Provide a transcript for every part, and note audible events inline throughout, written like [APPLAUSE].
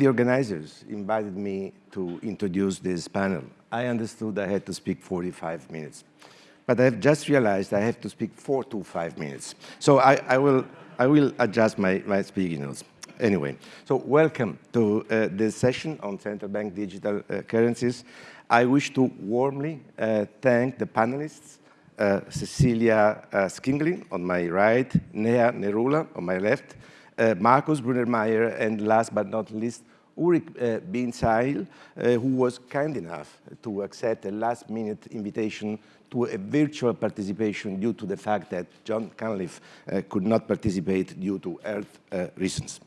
The organizers invited me to introduce this panel, I understood I had to speak 45 minutes. But I've just realized I have to speak four to five minutes. So I, I will, I will adjust my, my speaking notes. Anyway, so welcome to uh, this session on central bank digital uh, currencies. I wish to warmly uh, thank the panelists, uh, Cecilia uh, Skingsley on my right, Neha Narula on my left, uh, Markus Brunnermeier, and last but not least, Ulrich uh, Bindseil, uh, who was kind enough to accept a last-minute invitation to a virtual participation due to the fact that Jon Cunliffe uh, could not participate due to health uh, reasons.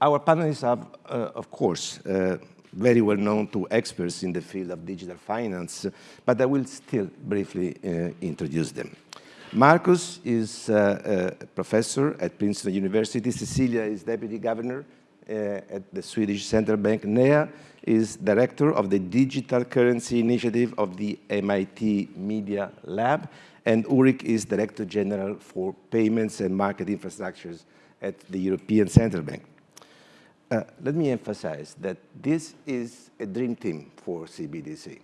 Our panelists are, uh, of course, uh, very well known to experts in the field of digital finance, but I will still briefly introduce them. Markus is a professor at Princeton University. Cecilia is deputy governor at the Swedish Central Bank. Neha is director of the Digital Currency Initiative of the MIT Media Lab. And Ulrich is director general for payments and market infrastructures at the European Central Bank. Uh, let me emphasize that this is a dream team for CBDC.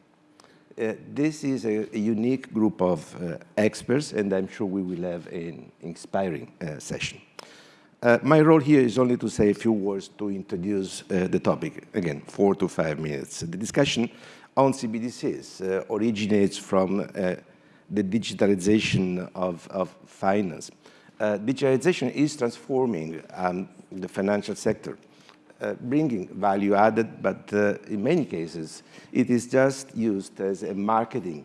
Uh, this is a, a, unique group of uh, experts, and I'm sure we will have an inspiring uh, session. Uh, my role here is only to say a few words to introduce uh, the topic. Again, four to five minutes. The discussion on CBDCs originates from the digitalization of, of finance. digitalization is transforming um, the financial sector uh, bringing value added, but uh, in many cases, it is just used as a marketing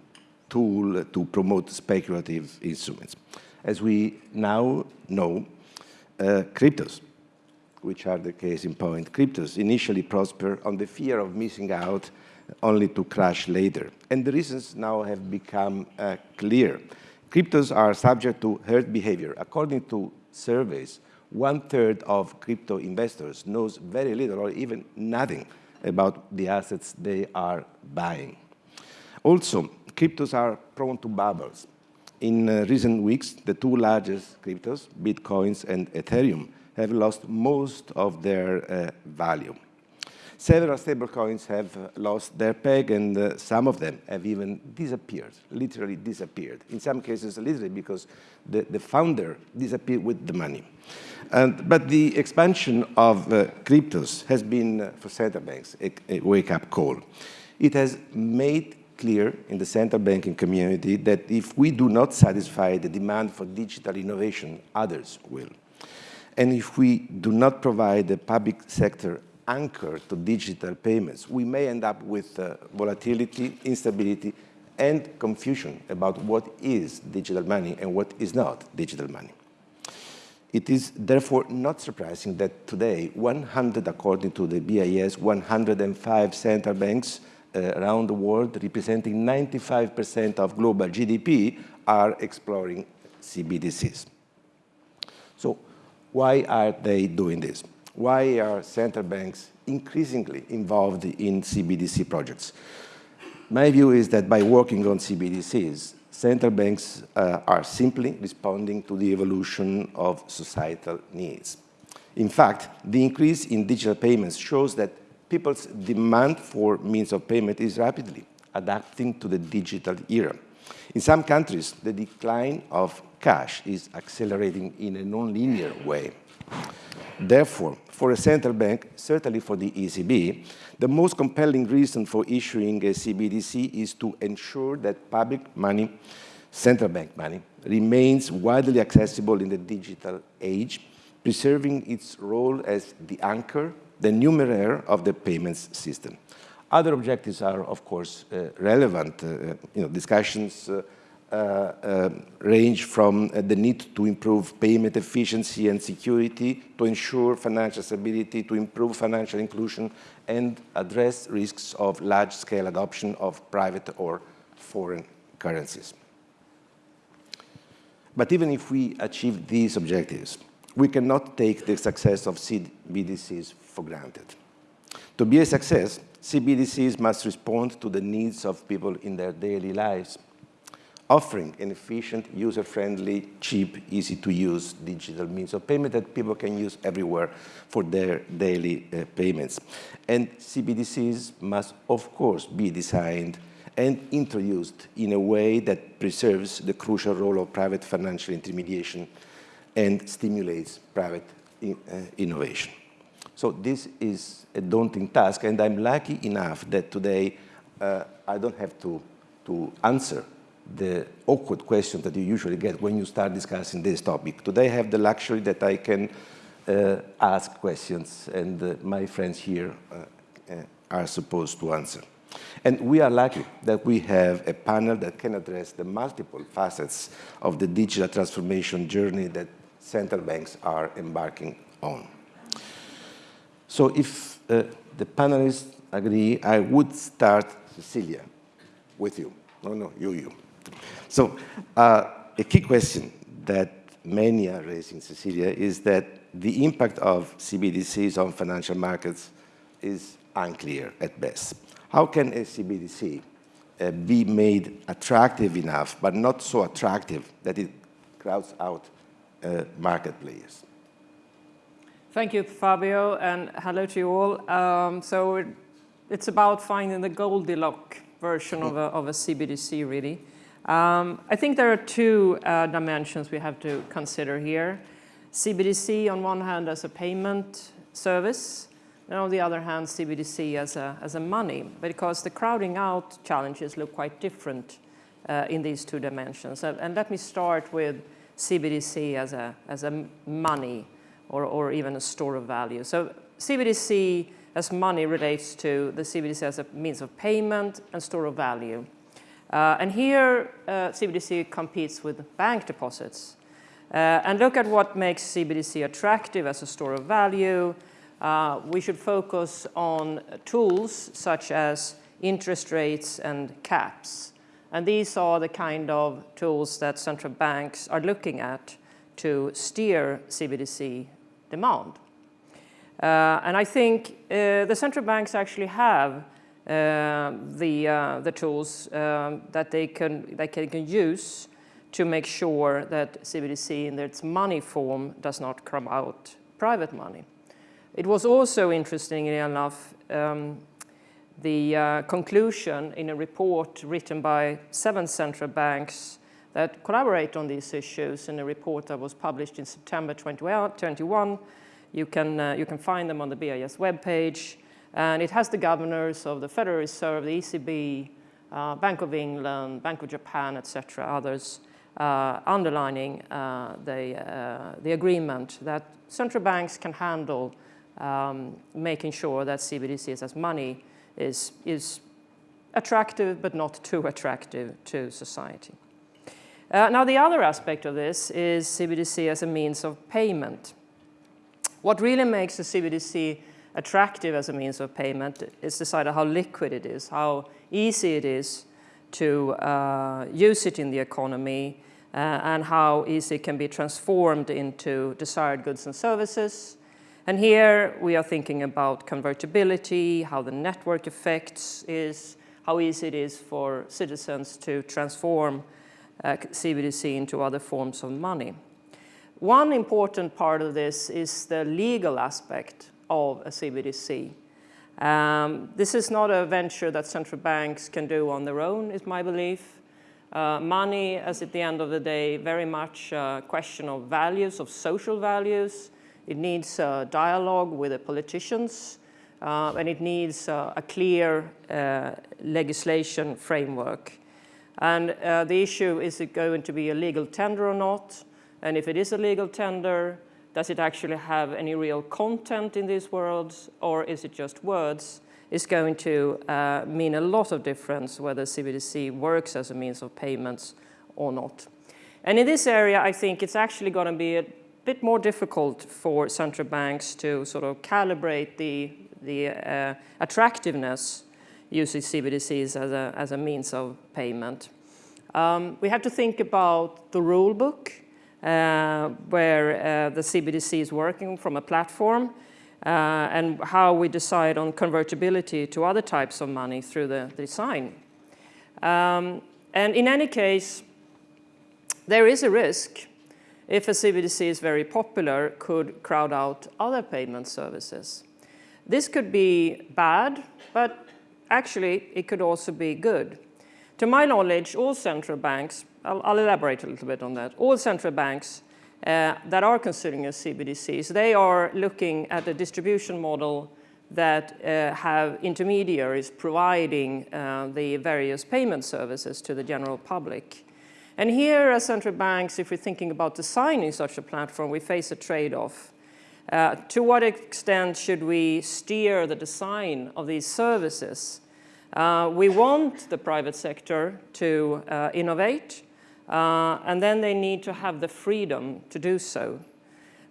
tool to promote speculative instruments. As we now know, uh, cryptos, which are the case in point, cryptos initially prosper on the fear of missing out only to crash later. And the reasons now have become uh, clear. Cryptos are subject to herd behavior. According to surveys, one-third of crypto investors knows very little or even nothing about the assets they are buying. Also, cryptos are prone to bubbles. In uh, recent weeks, the two largest cryptos, Bitcoins and Ethereum, have lost most of their uh, value. Several stablecoins have uh, lost their peg, and uh, some of them have even disappeared, literally disappeared. In some cases, literally because the, the founder disappeared with the money. And, but the expansion of uh, cryptos has been, uh, for central banks, a, a wake-up call. It has made clear in the central banking community that if we do not satisfy the demand for digital innovation, others will. And if we do not provide the public sector anchor to digital payments, we may end up with uh, volatility, instability, and confusion about what is digital money and what is not digital money. It is therefore not surprising that today, 100, according to the BIS, 105 central banks around the world, representing 95% of global GDP, are exploring CBDCs. So why are they doing this? Why are central banks increasingly involved in CBDC projects? My view is that by working on CBDCs, central banks uh, are simply responding to the evolution of societal needs. In fact, the increase in digital payments shows that people's demand for means of payment is rapidly adapting to the digital era. In some countries, the decline of cash is accelerating in a non-linear way. Therefore, for a central bank, certainly for the ECB, the most compelling reason for issuing a CBDC is to ensure that public money, central bank money, remains widely accessible in the digital age, preserving its role as the anchor, the numeraire of the payments system. Other objectives are, of course, uh, relevant. Uh, you know, discussions uh, uh, uh, range from uh, the need to improve payment efficiency and security, to ensure financial stability, to improve financial inclusion, and address risks of large-scale adoption of private or foreign currencies. But even if we achieve these objectives, we cannot take the success of CBDCs for granted. To be a success, CBDCs must respond to the needs of people in their daily lives offering an efficient, user-friendly, cheap, easy-to-use digital means of payment that people can use everywhere for their daily uh, payments. And CBDCs must, of course, be designed and introduced in a way that preserves the crucial role of private financial intermediation and stimulates private in, uh, innovation. So this is a daunting task, and I'm lucky enough that today uh, I don't have to, to answer the awkward questions that you usually get when you start discussing this topic. Today I have the luxury that I can uh, ask questions, and uh, my friends here uh, uh, are supposed to answer. And we are lucky that we have a panel that can address the multiple facets of the digital transformation journey that central banks are embarking on. So if uh, the panelists agree, I would start, Cecilia, with you. No, no, you, you. So uh, a key question that many are raising, Cecilia, is that the impact of CBDCs on financial markets is unclear at best. How can a CBDC uh, be made attractive enough, but not so attractive that it crowds out uh, market players? Thank you, Fabio, and hello to you all. Um, so it's about finding the Goldilocks version of a, of a CBDC, really. Um, I think there are two uh, dimensions we have to consider here. CBDC on one hand as a payment service, and on the other hand CBDC as a, as a money, because the crowding out challenges look quite different uh, in these two dimensions. And, and, let me start with CBDC as a, as a money or, or even a store of value. So CBDC as money relates to the CBDC as a means of payment and store of value. Uh, and here, uh, CBDC competes with bank deposits. Uh, and look at what makes CBDC attractive as a store of value. Uh, we should focus on tools such as interest rates and caps. And these are the kind of tools that central banks are looking at to steer CBDC demand. Uh, and I think uh, the central banks actually have uh, the, the tools um, that they can, they can use to make sure that CBDC in its money form does not come out private money. It was also interestingly enough um, the uh, conclusion in a report written by seven central banks that collaborate on these issues in a report that was published in September 2021. You can, uh, you can find them on the BIS webpage. And it has the governors of the Federal Reserve, the ECB, uh, Bank of England, Bank of Japan, etc., others, uh, underlining uh, the, uh, the agreement that central banks can handle um, making sure that CBDCs as money is, is attractive but not too attractive to society. Uh, now the other aspect of this is CBDC as a means of payment. What really makes a CBDC attractive as a means of payment is decided how liquid it is, how easy it is to uh, use it in the economy, uh, and how easy it can be transformed into desired goods and services. And here we are thinking about convertibility, how the network effects is, how easy it is for citizens to transform CBDC into other forms of money. One important part of this is the legal aspect of a CBDC. Um, this is not a venture that central banks can do on their own, is my belief. Uh, money, as at the end of the day, very much a question of values, of social values. It needs a dialogue with the politicians, uh, and it needs uh, a clear uh, legislation framework. And uh, the issue, is it going to be a legal tender or not? And if it is a legal tender, does it actually have any real content in these words, or is it just words? Is going to uh, mean a lot of difference whether CBDC works as a means of payments or not. And in this area, I think it's actually going to be a bit more difficult for central banks to sort of calibrate the, the uh, attractiveness using CBDCs as a, as a means of payment. Um, we have to think about the rule book uh, where uh, the CBDC is working from a platform uh, and how we decide on convertibility to other types of money through the design. Um, and in any case, there is a risk if a CBDC is very popular, could crowd out other payment services. This could be bad, but actually it could also be good. To my knowledge, all central banks, I'll, I'll elaborate a little bit on that, all central banks uh, that are considering a CBDCs, they are looking at a distribution model that uh, have intermediaries providing uh, the various payment services to the general public. And here as central banks, if we're thinking about designing such a platform, we face a trade-off. Uh, to what extent should we steer the design of these services? Uh, we want the private sector to uh, innovate, uh, and then they need to have the freedom to do so.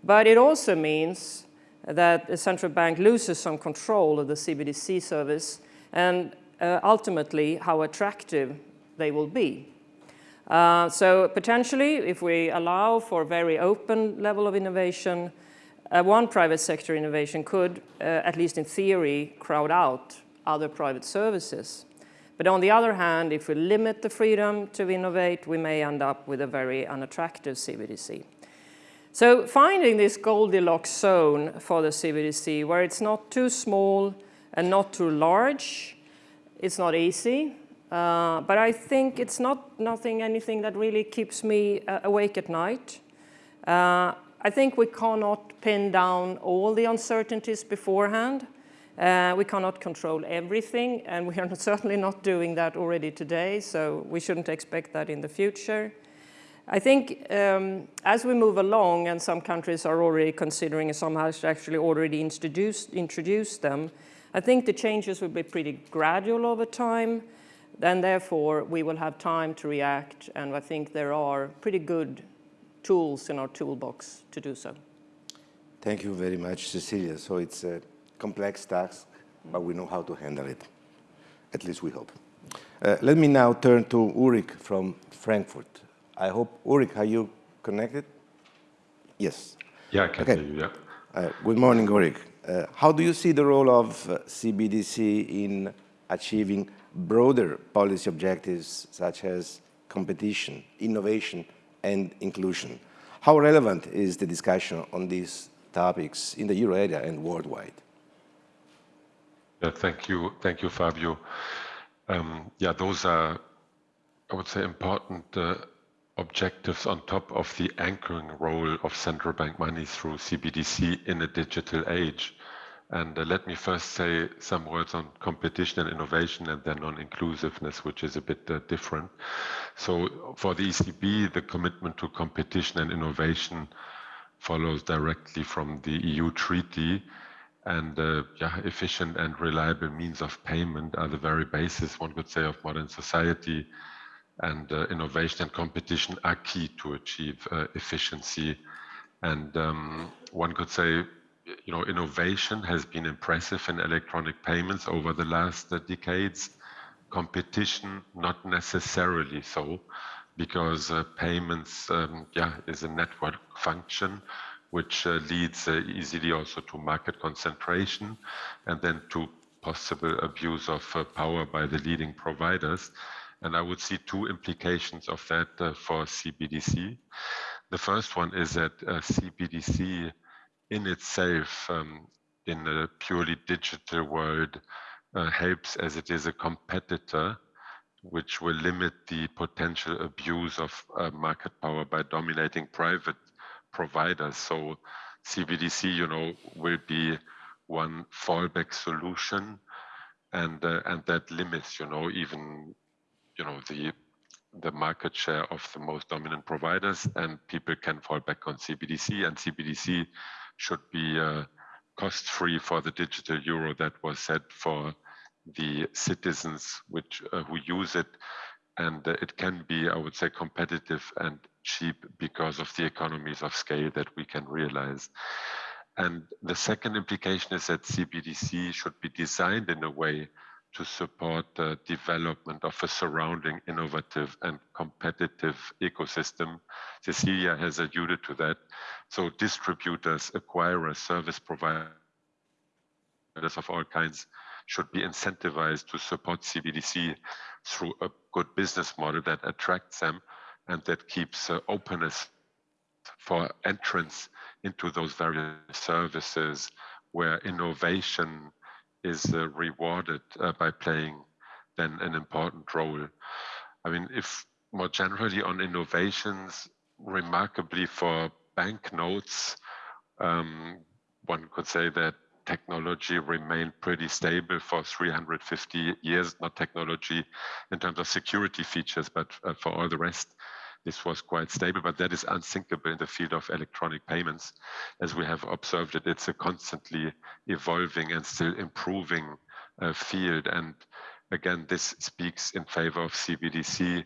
But it also means that the central bank loses some control of the CBDC service and uh, ultimately how attractive they will be. So potentially, if we allow for a very open level of innovation, uh, one private sector innovation could, uh, at least in theory, crowd out other private services. But on the other hand, if we limit the freedom to innovate, we may end up with a very unattractive CBDC. So finding this Goldilocks zone for the CBDC, where it's not too small and not too large, it's not easy. Uh, but I think it's not nothing, anything that really keeps me uh, awake at night. Uh, I think we cannot pin down all the uncertainties beforehand. Uh, we cannot control everything, and we are [LAUGHS] certainly not doing that already today, so we shouldn't expect that in the future. I think um, as we move along, and some countries are already considering, and some have actually already introduced, introduced them, I think the changes will be pretty gradual over time and therefore we will have time to react and I think there are pretty good tools in our toolbox to do so. Thank you very much, Cecilia. So it's a complex task, but we know how to handle it. At least we hope. Uh, let me now turn to Ulrich from Frankfurt. I hope, Ulrich, are you connected? Yes. Yeah, I can okay. hear you, yeah. Uh, good morning, Ulrich. Uh, how do you see the role of uh, CBDC in achieving broader policy objectives such as competition, innovation, and inclusion. How relevant is the discussion on these topics in the euro area and worldwide? Yeah, thank you, thank you, Fabio. Um, yeah, those are, I would say, important uh, objectives on top of the anchoring role of central bank money through CBDC in a digital age. And uh, let me first say some words on competition and innovation and then on inclusiveness, which is a bit uh, different. So for the ECB, the commitment to competition and innovation follows directly from the EU treaty. And uh, yeah, efficient and reliable means of payment are the very basis, one could say, of modern society. And uh, innovation and competition are key to achieve uh, efficiency. And um, one could say you know, innovation has been impressive in electronic payments over the last uh, decades. Competition, not necessarily so, because uh, payments, um, yeah, is a network function, which uh, leads uh, easily also to market concentration and then to possible abuse of uh, power by the leading providers. And I would see two implications of that uh, for CBDC. The first one is that CBDC in itself, um, in a purely digital world, uh, helps as it is a competitor, which will limit the potential abuse of uh, market power by dominating private providers. So CBDC, you know, will be one fallback solution, and uh, and that limits, you know, even, you know, the the market share of the most dominant providers, and people can fall back on CBDC, and CBDC should be uh, cost-free for the digital euro that was set for the citizens which uh, who use it and uh, it can be i would say competitive and cheap because of the economies of scale that we can realize and the second implication is that cbdc should be designed in a way to support the development of a surrounding innovative and competitive ecosystem. Cecilia has alluded to that. So distributors, acquirers, service providers of all kinds should be incentivized to support CBDC through a good business model that attracts them and that keeps uh, openness for entrance into those various services where innovation is uh, rewarded uh, by playing then an important role. I mean, if more generally on innovations, remarkably for banknotes, um, one could say that technology remained pretty stable for 350 years, not technology in terms of security features, but uh, for all the rest, this was quite stable, but that is unthinkable in the field of electronic payments. As we have observed it, it's a constantly evolving and still improving uh, field. And again, this speaks in favor of CBDC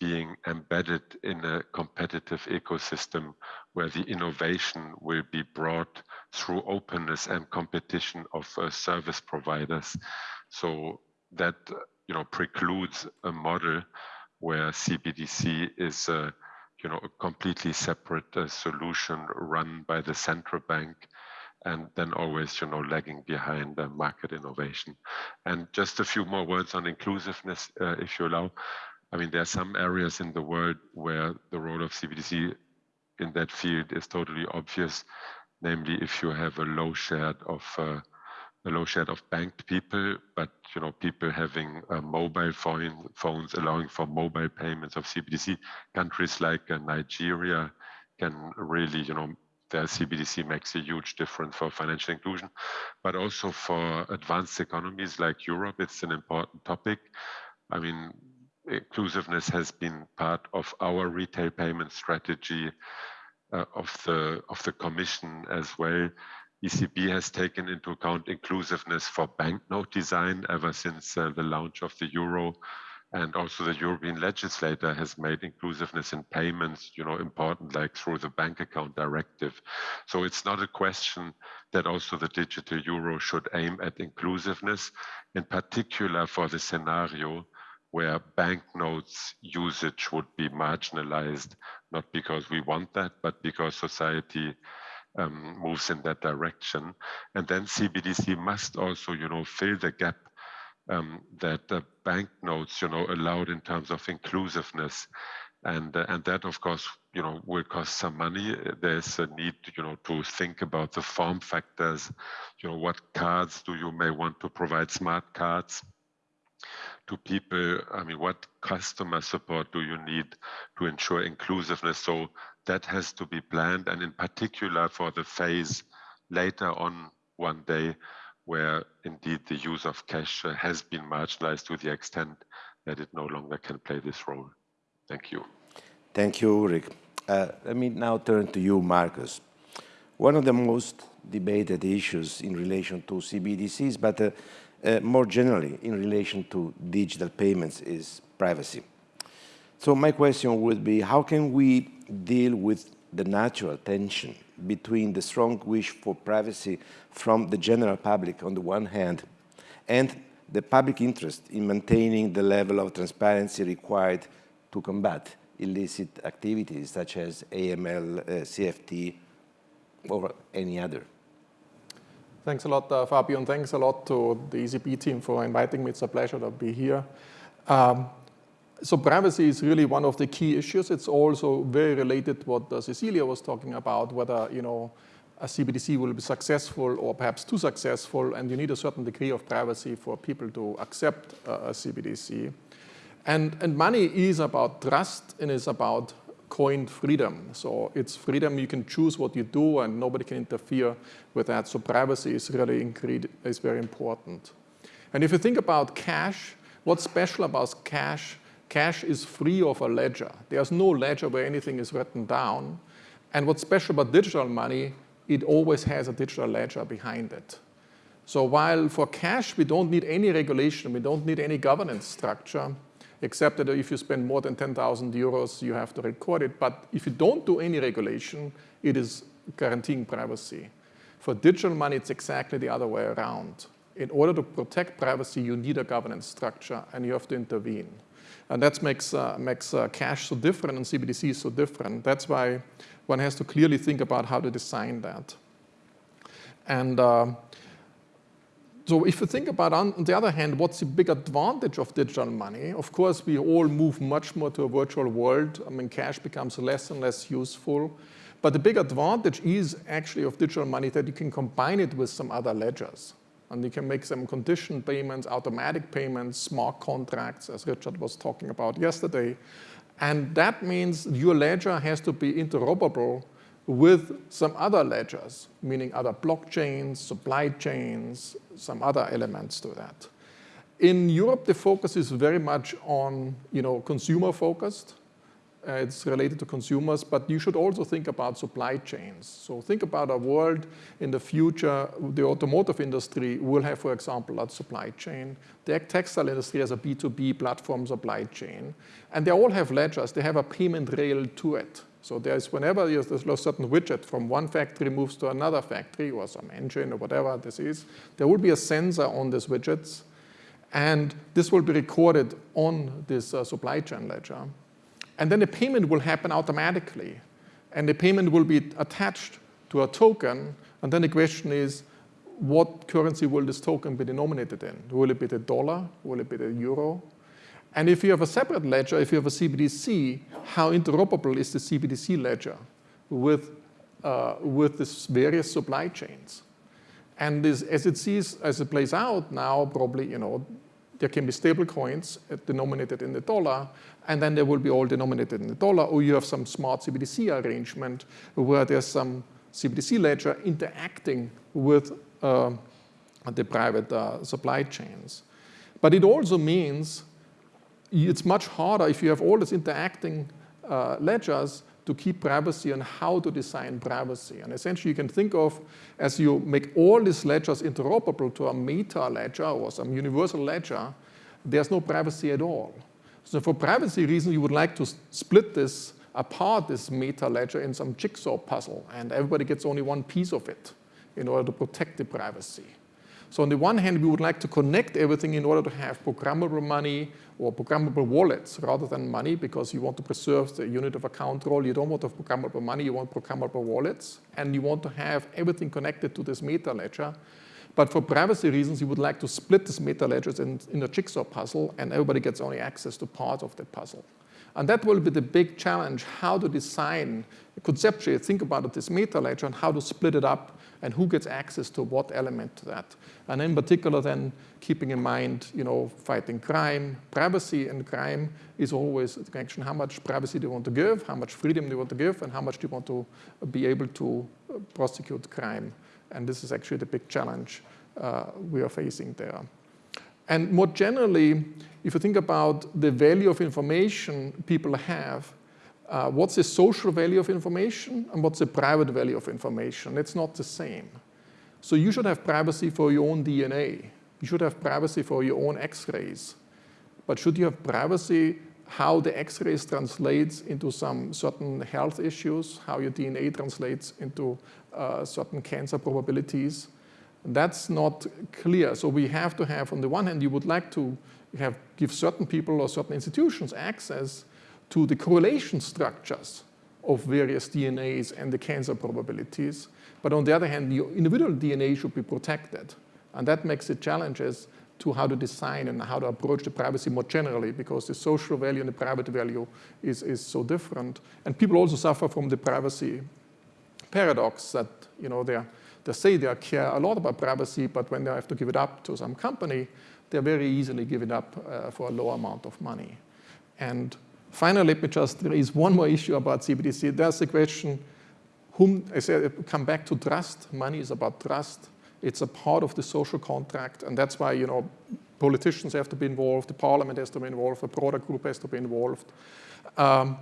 being embedded in a competitive ecosystem where the innovation will be brought through openness and competition of uh, service providers. So that you know precludes a model where CBDC is a, you know, a completely separate uh, solution run by the central bank and then always, you know, lagging behind the market innovation. And just a few more words on inclusiveness, uh, if you allow. I mean, there are some areas in the world where the role of CBDC in that field is totally obvious. Namely, if you have a low share of uh, a low share of banked people, but you know people having uh, mobile phone, phones allowing for mobile payments of CBDC. Countries like uh, Nigeria can really, you know, their CBDC makes a huge difference for financial inclusion, but also for advanced economies like Europe, it's an important topic. I mean, inclusiveness has been part of our retail payment strategy uh, of the of the Commission as well. ECB has taken into account inclusiveness for banknote design ever since uh, the launch of the euro. And also the European legislator has made inclusiveness in payments, you know, important like through the bank account directive. So it's not a question that also the digital euro should aim at inclusiveness, in particular for the scenario where banknotes usage would be marginalized, not because we want that, but because society um, moves in that direction. And then CBDC must also, you know, fill the gap um, that banknotes, you know, allowed in terms of inclusiveness. And, uh, and that, of course, you know, will cost some money. There's a need, you know, to think about the form factors. You know, what cards do you may want to provide smart cards to people? I mean, what customer support do you need to ensure inclusiveness? So that has to be planned, and in particular for the phase later on one day, where indeed the use of cash has been marginalized to the extent that it no longer can play this role. Thank you. Thank you, Ulrich. Uh, let me now turn to you, Markus One of the most debated issues in relation to CBDCs, but uh, uh, more generally in relation to digital payments is privacy. So my question would be, how can we deal with the natural tension between the strong wish for privacy from the general public on the one hand and the public interest in maintaining the level of transparency required to combat illicit activities such as AML, uh, CFT, or any other. Thanks a lot, uh, Fabio, and thanks a lot to the ECB team for inviting me. It's a pleasure to be here. Um, so privacy is really one of the key issues. It's also very related to what uh, Cecilia was talking about, whether you know a CBDC will be successful or perhaps too successful, and you need a certain degree of privacy for people to accept uh, a CBDC. And, and money is about trust and is about coin freedom. So it's freedom, you can choose what you do and nobody can interfere with that. So privacy is really is very important. And if you think about cash, what's special about cash Cash is free of a ledger. There's no ledger where anything is written down. And what's special about digital money, it always has a digital ledger behind it. So while for cash, we don't need any regulation, we don't need any governance structure, except that if you spend more than 10,000 euros, you have to record it. But if you don't do any regulation, it is guaranteeing privacy. For digital money, it's exactly the other way around. In order to protect privacy, you need a governance structure and you have to intervene. And that makes, uh, makes uh, cash so different and CBDC so different. That's why one has to clearly think about how to design that. And uh, so if you think about, on the other hand, what's the big advantage of digital money? Of course, we all move much more to a virtual world. I mean, cash becomes less and less useful. But the big advantage is actually of digital money that you can combine it with some other ledgers. And you can make some conditioned payments, automatic payments, smart contracts, as Richard was talking about yesterday. And that means your ledger has to be interoperable with some other ledgers, meaning other blockchains, supply chains, some other elements to that. In Europe, the focus is very much on you know, consumer focused. Uh, it's related to consumers, but you should also think about supply chains. So think about a world in the future, the automotive industry will have, for example, a supply chain. The textile industry has a B2B platform supply chain. And they all have ledgers. They have a payment rail to it. So there's whenever there's a certain widget from one factory moves to another factory or some engine or whatever this is, there will be a sensor on these widgets. And this will be recorded on this uh, supply chain ledger. And then the payment will happen automatically. And the payment will be attached to a token. And then the question is, what currency will this token be denominated in? Will it be the dollar? Will it be the euro? And if you have a separate ledger, if you have a CBDC, how interoperable is the CBDC ledger with, uh, with these various supply chains? And this, as it sees, as it plays out now, probably, you know, there can be stable coins denominated in the dollar, and then they will be all denominated in the dollar, or you have some smart CBDC arrangement where there's some CBDC ledger interacting with uh, the private uh, supply chains. But it also means it's much harder if you have all these interacting uh, ledgers to keep privacy and how to design privacy. And essentially you can think of as you make all these ledgers interoperable to a meta ledger or some universal ledger, there's no privacy at all. So for privacy reasons, you would like to split this apart, this meta ledger, in some jigsaw puzzle, and everybody gets only one piece of it in order to protect the privacy. So on the one hand, we would like to connect everything in order to have programmable money or programmable wallets rather than money because you want to preserve the unit of account role. You don't want to have programmable money, you want programmable wallets. And you want to have everything connected to this meta ledger. But for privacy reasons, you would like to split this meta ledgers in, in a jigsaw puzzle and everybody gets only access to part of the puzzle. And that will be the big challenge, how to design, conceptually think about this meta ledger and how to split it up and who gets access to what element to that. And in particular then keeping in mind, you know, fighting crime, privacy and crime is always a connection, how much privacy do you want to give, how much freedom do you want to give, and how much do you want to be able to uh, prosecute crime. And this is actually the big challenge uh, we are facing there. And more generally, if you think about the value of information people have, uh, what's the social value of information and what's the private value of information? It's not the same. So you should have privacy for your own DNA. You should have privacy for your own x-rays. But should you have privacy how the x-rays translates into some certain health issues, how your DNA translates into uh, certain cancer probabilities? That's not clear. So we have to have, on the one hand, you would like to have give certain people or certain institutions access to the correlation structures of various DNAs and the cancer probabilities. But on the other hand, the individual DNA should be protected. And that makes it challenges to how to design and how to approach the privacy more generally because the social value and the private value is, is so different. And people also suffer from the privacy paradox that, you know, they they say they care a lot about privacy, but when they have to give it up to some company, they are very easily give it up uh, for a low amount of money. And Finally, let me just raise one more issue about CBDC. There's the question, whom, I said, come back to trust. Money is about trust. It's a part of the social contract, and that's why, you know, politicians have to be involved, the parliament has to be involved, the product group has to be involved. Um,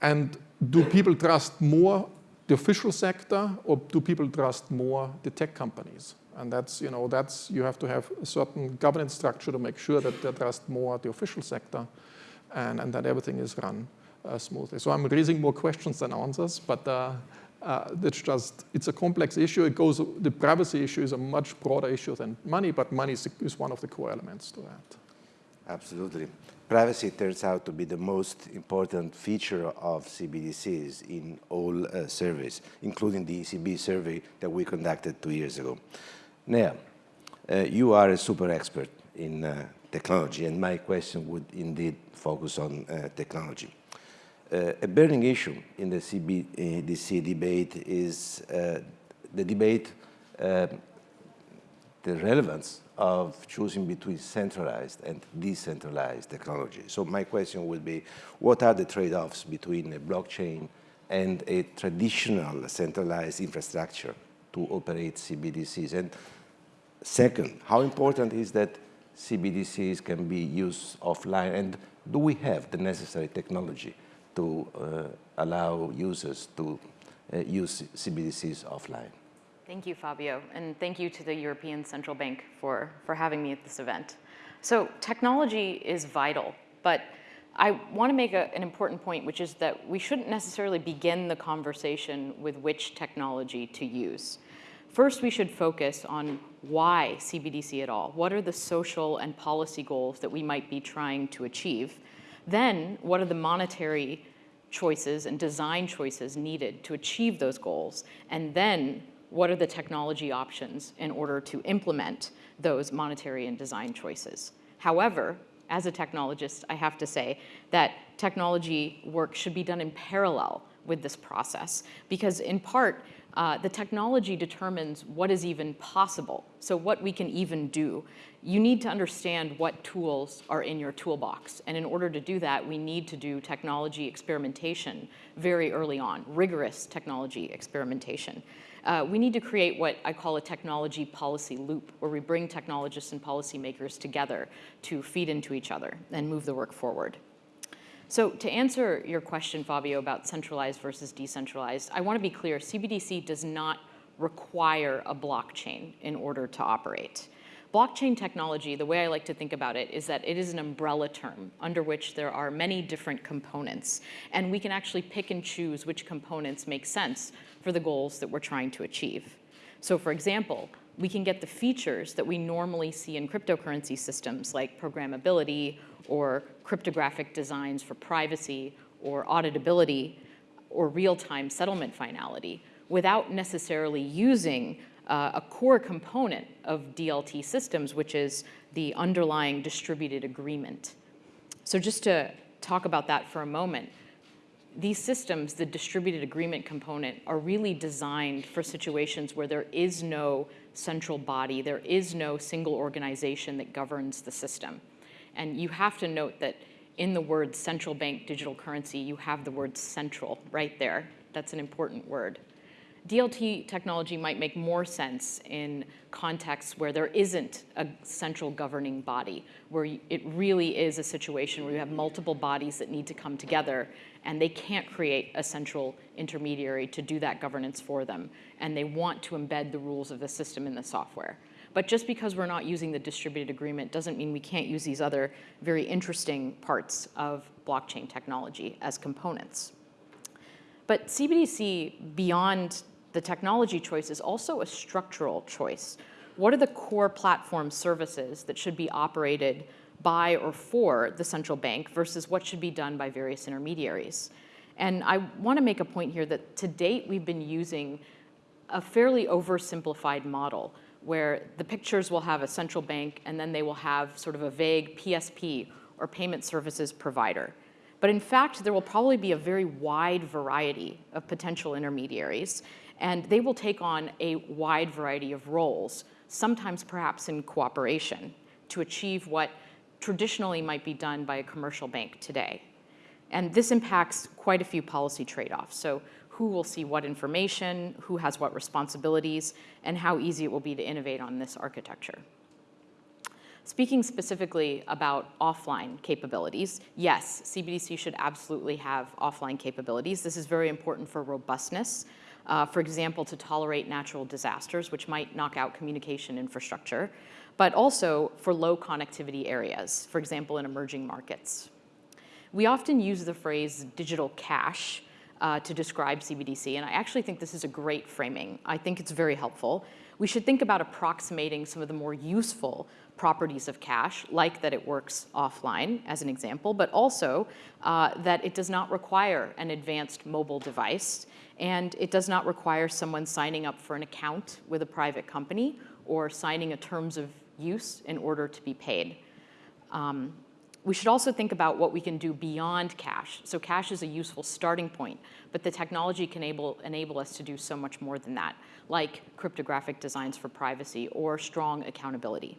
and do people trust more the official sector, or do people trust more the tech companies? And that's, you know, that's, you have to have a certain governance structure to make sure that they trust more the official sector and, and that everything is run uh, smoothly. So I'm raising more questions than answers, but uh, uh, it's just, it's a complex issue. It goes, the privacy issue is a much broader issue than money, but money is, is one of the core elements to that. Absolutely. Privacy turns out to be the most important feature of CBDCs in all uh, surveys, including the ECB survey that we conducted two years ago. Now, Uh, you are a super expert in uh, technology, and my question would indeed focus on uh, technology. Uh, a burning issue in the CBDC debate is uh, the debate, uh, the relevance of choosing between centralized and decentralized technology. So my question would be, what are the trade-offs between a blockchain and a traditional centralized infrastructure to operate CBDCs? And second, how important is that CBDCs can be used offline? And do we have the necessary technology to uh, allow users to uh, use CBDCs offline? Thank you, Fabio, and thank you to the European Central Bank for, for having me at this event. So technology is vital, but I want to make a, an important point, which is that we shouldn't necessarily begin the conversation with which technology to use. First, we should focus on why CBDC at all. What are the social and policy goals that we might be trying to achieve? Then, what are the monetary choices and design choices needed to achieve those goals? And then, what are the technology options in order to implement those monetary and design choices? However, as a technologist, I have to say that technology work should be done in parallel with this process because in part, uh, the technology determines what is even possible, so what we can even do. You need to understand what tools are in your toolbox, and in order to do that, we need to do technology experimentation very early on, rigorous technology experimentation. Uh, we need to create what I call a technology policy loop, where we bring technologists and policymakers together to feed into each other and move the work forward. So to answer your question, Fabio, about centralized versus decentralized, I want to be clear, CBDC does not require a blockchain in order to operate. Blockchain technology, the way I like to think about it, is that it is an umbrella term under which there are many different components. And we can actually pick and choose which components make sense for the goals that we're trying to achieve. So for example, we can get the features that we normally see in cryptocurrency systems like programmability or cryptographic designs for privacy or auditability or real-time settlement finality without necessarily using uh, a core component of DLT systems, which is the underlying distributed agreement. So just to talk about that for a moment, these systems, the distributed agreement component, are really designed for situations where there is no central body, there is no single organization that governs the system. And you have to note that in the word central bank digital currency, you have the word central right there. That's an important word. DLT technology might make more sense in contexts where there isn't a central governing body, where it really is a situation where you have multiple bodies that need to come together and they can't create a central intermediary to do that governance for them. And they want to embed the rules of the system in the software. But just because we're not using the distributed agreement doesn't mean we can't use these other very interesting parts of blockchain technology as components. But CBDC, beyond the technology choice, is also a structural choice. What are the core platform services that should be operated by or for the central bank versus what should be done by various intermediaries? And I want to make a point here that to date we've been using a fairly oversimplified model where the pictures will have a central bank and then they will have sort of a vague PSP or payment services provider. But in fact, there will probably be a very wide variety of potential intermediaries and they will take on a wide variety of roles, sometimes perhaps in cooperation to achieve what traditionally might be done by a commercial bank today. And this impacts quite a few policy trade-offs. So who will see what information, who has what responsibilities, and how easy it will be to innovate on this architecture. Speaking specifically about offline capabilities, yes, CBDC should absolutely have offline capabilities. This is very important for robustness. Uh, for example, to tolerate natural disasters, which might knock out communication infrastructure, but also for low connectivity areas, for example, in emerging markets. We often use the phrase digital cash uh, to describe CBDC, and I actually think this is a great framing. I think it's very helpful. We should think about approximating some of the more useful properties of cash, like that it works offline, as an example, but also uh, that it does not require an advanced mobile device, and it does not require someone signing up for an account with a private company or signing a terms of use in order to be paid. Um, we should also think about what we can do beyond cash. So cash is a useful starting point, but the technology can enable, enable us to do so much more than that, like cryptographic designs for privacy or strong accountability.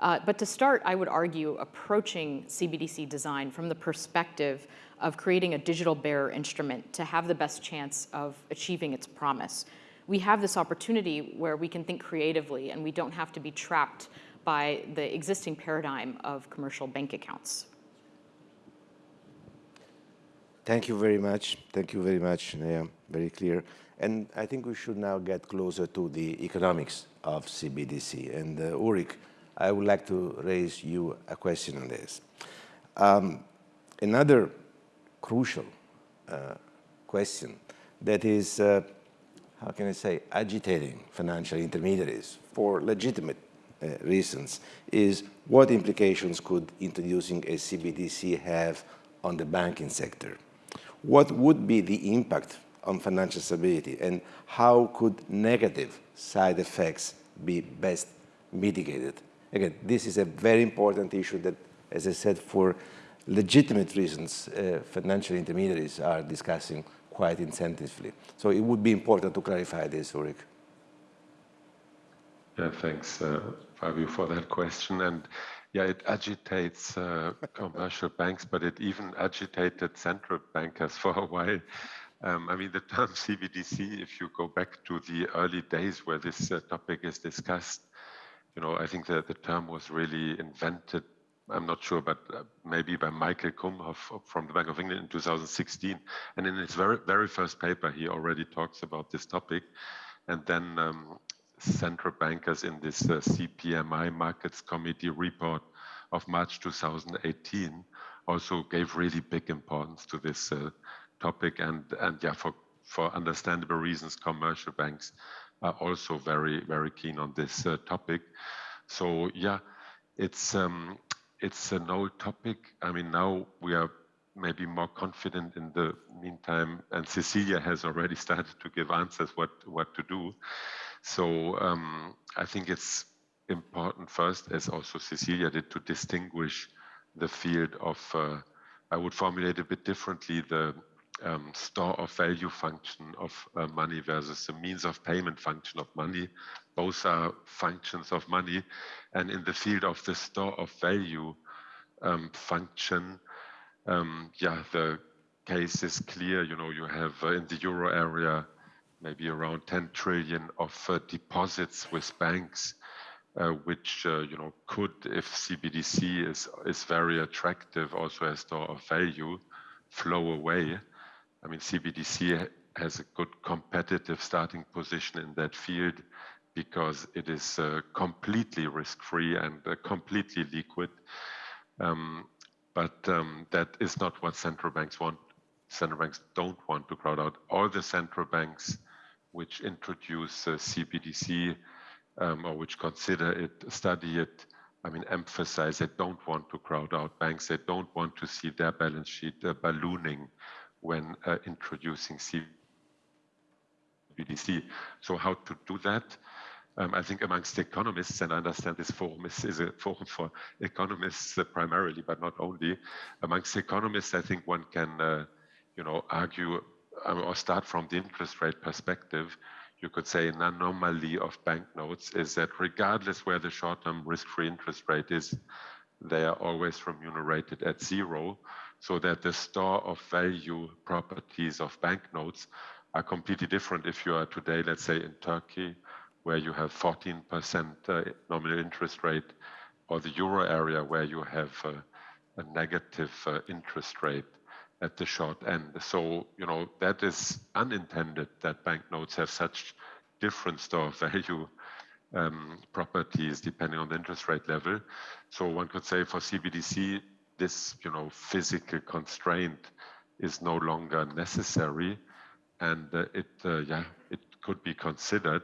Uh, but to start, I would argue approaching CBDC design from the perspective of creating a digital bearer instrument to have the best chance of achieving its promise. We have this opportunity where we can think creatively and we don't have to be trapped by the existing paradigm of commercial bank accounts. Thank you very much. Thank you very much, Yeah, Very clear. And I think we should now get closer to the economics of CBDC. And uh, Ulrich, I would like to raise you a question on this. Um, another crucial uh, question that is, uh, how can I say, agitating financial intermediaries for legitimate reasons is what implications could introducing a CBDC have on the banking sector? What would be the impact on financial stability and how could negative side effects be best mitigated? Again, this is a very important issue that, as I said, for legitimate reasons, uh, financial intermediaries are discussing quite intensively. So it would be important to clarify this, Ulrich. Yeah, thanks. Uh, Fabio, for that question. And yeah, it agitates uh, commercial banks, but it even agitated central bankers for a while. Um, I mean, the term [LAUGHS] CBDC, if you go back to the early days where this uh, topic is discussed, you know, I think that the term was really invented, I'm not sure, but uh, maybe by Michael Kumhof from the Bank of England in 2016. And in his very, very first paper, he already talks about this topic. And then um, central bankers in this uh, CPMI Markets Committee report of March 2018 also gave really big importance to this uh, topic. And and yeah for for understandable reasons commercial banks are also very very keen on this uh, topic. So yeah it's um, it's an old topic. I mean now we are maybe more confident in the meantime and cecilia has already [LAUGHS] started to give answers what what to do so um, I think it's important first, as also Cecilia did, to distinguish the field of, uh, I would formulate a bit differently, the um, store of value function of uh, money versus the means of payment function of money. Both are functions of money. And in the field of the store of value um, function, um, yeah, the case is clear. You know, you have uh, in the euro area maybe around 10 trillion of uh, deposits with banks, uh, which uh, you know could, if CBDC is is very attractive, also as store of value, flow away. I mean, CBDC has a good competitive starting position in that field because it is uh, completely risk-free and uh, completely liquid. Um, but um, that is not what central banks want. Central banks don't want to crowd out. All the central banks which introduce uh, CBDC um, or which consider it, study it, I mean, emphasize they don't want to crowd out banks. They don't want to see their balance sheet uh, ballooning when uh, introducing CBDC. So how to do that? Um, I think amongst economists, and I understand this forum is, is a forum for economists uh, primarily, but not only. Amongst economists, I think one can, uh, you know, argue or start from the interest rate perspective, you could say an anomaly of banknotes is that regardless where the short-term risk-free interest rate is, they are always remunerated at zero, so that the store of value properties of banknotes are completely different. If you are today, let's say in Turkey, where you have 14% uh, nominal interest rate, or the euro area where you have uh, a negative uh, interest rate at the short end. So, you know, that is unintended that banknotes have such different store value um, properties depending on the interest rate level. So one could say for CBDC, this, you know, physical constraint is no longer necessary and uh, it, uh, yeah, it could be considered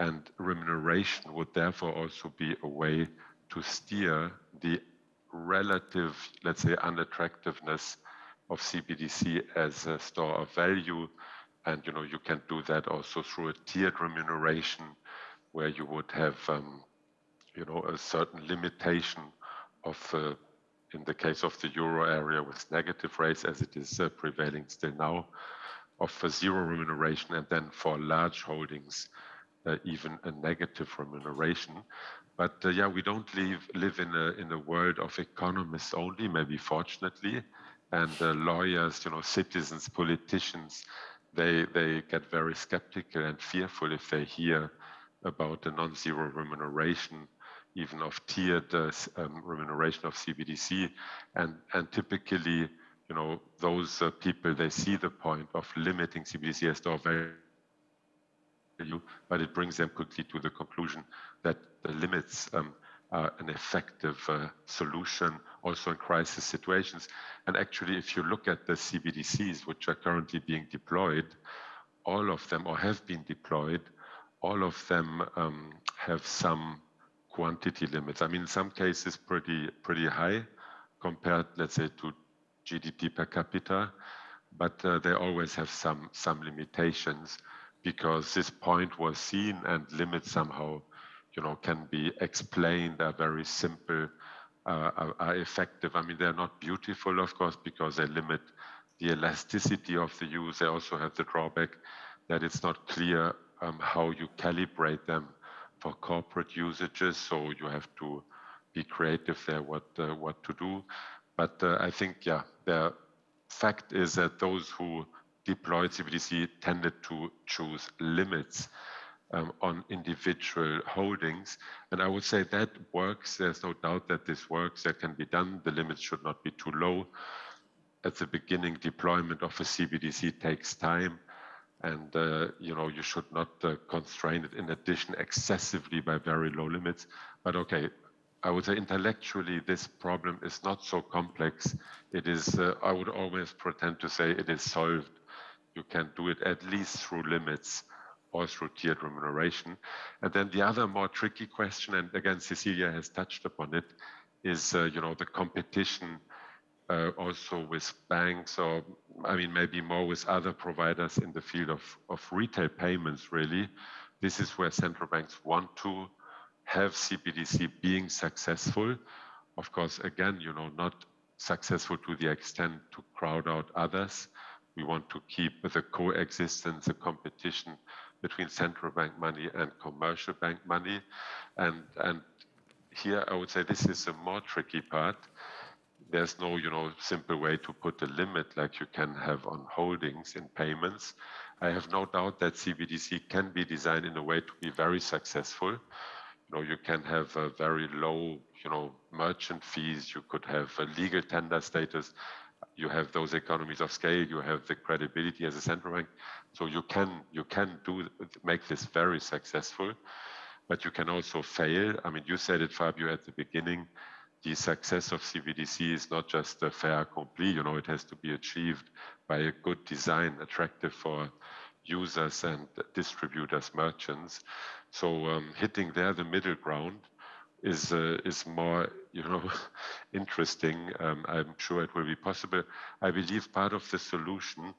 and remuneration would therefore also be a way to steer the relative, let's say, unattractiveness of CBDC as a store of value. And you know, you can do that also through a tiered remuneration where you would have, um, you know, a certain limitation of, uh, in the case of the euro area with negative rates as it is uh, prevailing still now, of zero remuneration and then for large holdings, uh, even a negative remuneration. But uh, yeah, we don't live, live in, a, in a world of economists only, maybe fortunately, and lawyers, you know, citizens, politicians, they, they get very skeptical and fearful if they hear about a non-zero remuneration, even of tiered uh, um, remuneration of CBDC. And, and typically, you know, those uh, people, they see the point of limiting CBDC as store value, but it brings them quickly to the conclusion that the limits um, are an effective uh, solution also in crisis situations. And actually, if you look at the CBDCs, which are currently being deployed, all of them or have been deployed, all of them um, have some quantity limits. I mean, in some cases, pretty pretty high compared, let's say, to GDP per capita, but uh, they always have some some limitations because this point was seen and limits somehow, you know, can be explained. Are very simple, are, are effective. I mean, they're not beautiful, of course, because they limit the elasticity of the use. They also have the drawback that it's not clear um, how you calibrate them for corporate usages. So you have to be creative there what uh, what to do. But uh, I think yeah, the fact is that those who deployed CBDC tended to choose limits um, on individual holdings. And I would say that works. There's no doubt that this works. That can be done. The limits should not be too low. At the beginning, deployment of a CBDC takes time. And uh, you know you should not uh, constrain it in addition excessively by very low limits. But okay, I would say intellectually this problem is not so complex. It is, uh, I would always pretend to say it is solved you can do it at least through limits or through tiered remuneration. And then the other more tricky question, and again, Cecilia has touched upon it, is uh, you know the competition uh, also with banks or I mean maybe more with other providers in the field of, of retail payments really. This is where central banks want to have CBDC being successful. Of course, again, you know, not successful to the extent to crowd out others, we want to keep the coexistence, the competition between central bank money and commercial bank money. And, and here I would say this is a more tricky part. There's no, you know, simple way to put a limit like you can have on holdings in payments. I have no doubt that CBDC can be designed in a way to be very successful. You know, you can have a very low, you know, merchant fees. You could have a legal tender status you have those economies of scale, you have the credibility as a central bank. So you can you can do make this very successful, but you can also fail. I mean, you said it, Fabio, at the beginning. The success of CBDC is not just a fair accompli. You know, it has to be achieved by a good design, attractive for users and distributors, merchants. So um, hitting there the middle ground is uh, is more you know [LAUGHS] interesting. Um, I'm sure it will be possible. I believe part of the solution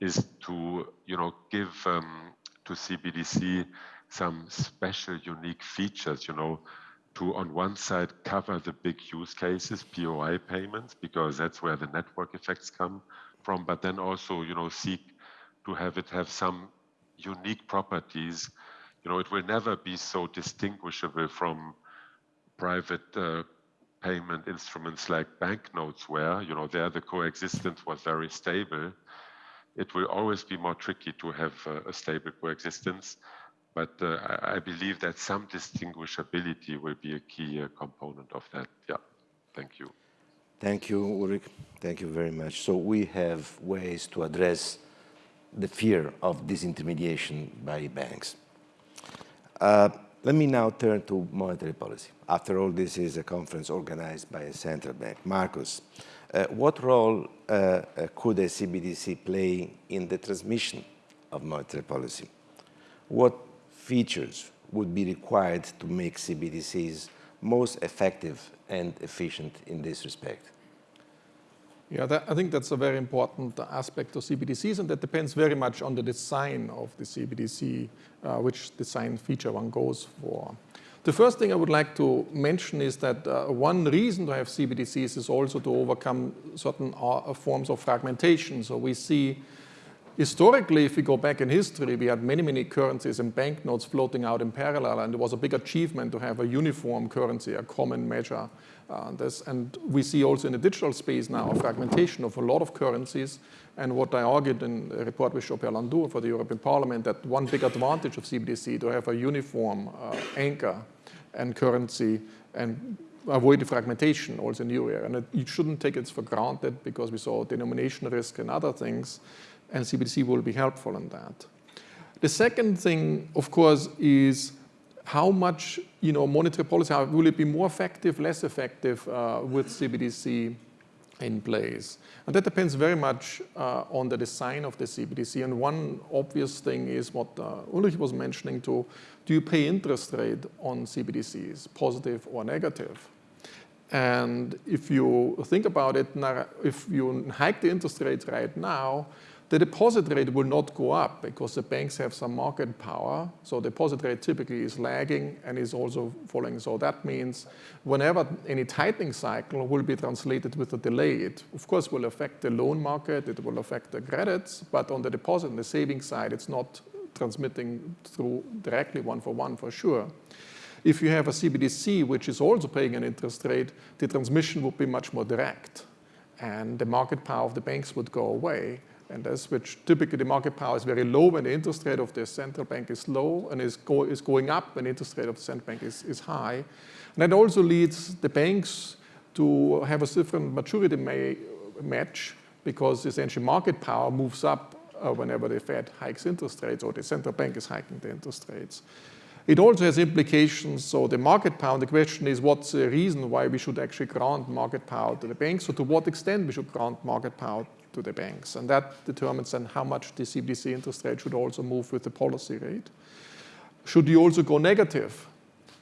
is to you know give um, to CBDC some special unique features. You know, to on one side cover the big use cases, POI payments, because that's where the network effects come from. But then also you know seek to have it have some unique properties. You know, it will never be so distinguishable from private uh, payment instruments like banknotes were, you know, there the coexistence was very stable. It will always be more tricky to have uh, a stable coexistence, but uh, I, I, believe that some distinguishability will be a key uh, component of that. Yeah, thank you. Thank you, Ulrich. Thank you very much. So we have ways to address the fear of disintermediation by banks. Uh, let me now turn to monetary policy. After all, this is a conference organized by a central bank. Markus, uh, what role uh, uh, could a CBDC play in the transmission of monetary policy? What features would be required to make CBDCs most effective and efficient in this respect? Yeah, that, I think that's a very important aspect of CBDCs, and that depends very much on the design of the CBDC, uh, which design feature one goes for. The first thing I would like to mention is that uh, one reason to have CBDCs is also to overcome certain uh, forms of fragmentation. So we see historically, if we go back in history, we had many, many currencies and banknotes floating out in parallel, and it was a big achievement to have a uniform currency, a common measure. Uh, this, and we see also in the digital space now a fragmentation of a lot of currencies. And what I argued in a report with Jean-Pierre Landau for the European Parliament, that one big advantage of CBDC to have a uniform uh, anchor and currency and avoid the fragmentation also in the euro. And it, you shouldn't take it for granted because we saw denomination risk and other things, and CBDC will be helpful in that. The second thing, of course, is how much you know, monetary policy, will it be more effective, less effective uh, with CBDC in place? And that depends very much uh, on the design of the CBDC. And one obvious thing is what uh, Ulrich was mentioning too, do you pay interest rate on CBDCs, positive or negative? And if you think about it, if you hike the interest rates right now, the deposit rate will not go up because the banks have some market power. So deposit rate typically is lagging and is also falling. So that means whenever any tightening cycle will be translated with a delay, it of course will affect the loan market, it will affect the credits, but on the deposit and the savings side, it's not transmitting through directly one for one for sure. If you have a CBDC, which is also paying an interest rate, the transmission would be much more direct and the market power of the banks would go away. And that's which typically the market power is very low when the interest rate of the central bank is low and is, go, is going up when the interest rate of the central bank is, is high. And that also leads the banks to have a different maturity match because essentially market power moves up uh, whenever the Fed hikes interest rates or the central bank is hiking the interest rates. It also has implications, so the market power, the question is what's the reason why we should actually grant market power to the banks, or to what extent we should grant market power to the banks. And that determines then how much the CBDC interest rate should also move with the policy rate. Should you also go negative?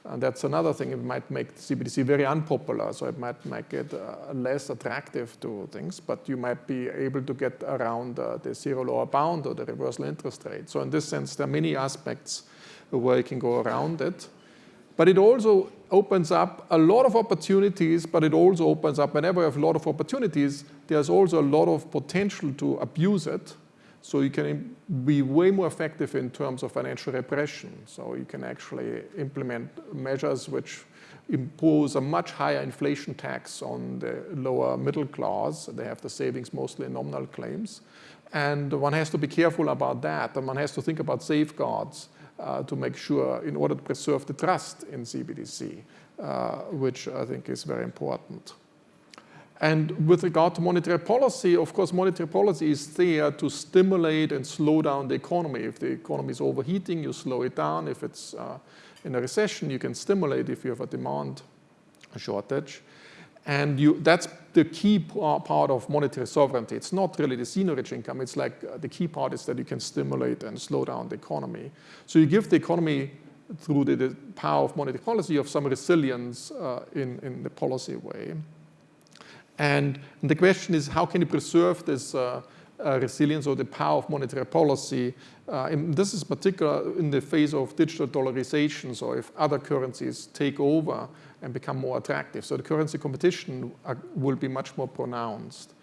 And that's another thing, it might make CBDC very unpopular, so it might make it uh, less attractive to things, but you might be able to get around uh, the zero lower bound or the reversal interest rate. So in this sense, there are many aspects where you can go around it. But it also opens up a lot of opportunities, but it also opens up, whenever you have a lot of opportunities, there's also a lot of potential to abuse it. So you can be way more effective in terms of financial repression. So you can actually implement measures which impose a much higher inflation tax on the lower middle class. They have the savings mostly in nominal claims. And one has to be careful about that. And one has to think about safeguards uh, to make sure in order to preserve the trust in CBDC, uh, which I think is very important. And with regard to monetary policy, of course, monetary policy is there to stimulate and slow down the economy. If the economy is overheating, you slow it down. If it's uh, in a recession, you can stimulate if you have a demand shortage. And you, that's the key part of monetary sovereignty. It's not really the seigniorage income. It's like uh, the key part is that you can stimulate and slow down the economy. So you give the economy through the, the power of monetary policy of some resilience uh, in, in the policy way. And the question is, how can you preserve this uh, uh, resilience or the power of monetary policy? Uh, and this is particular in the phase of digital dollarization, so if other currencies take over and become more attractive. So the currency competition are, will be much more pronounced.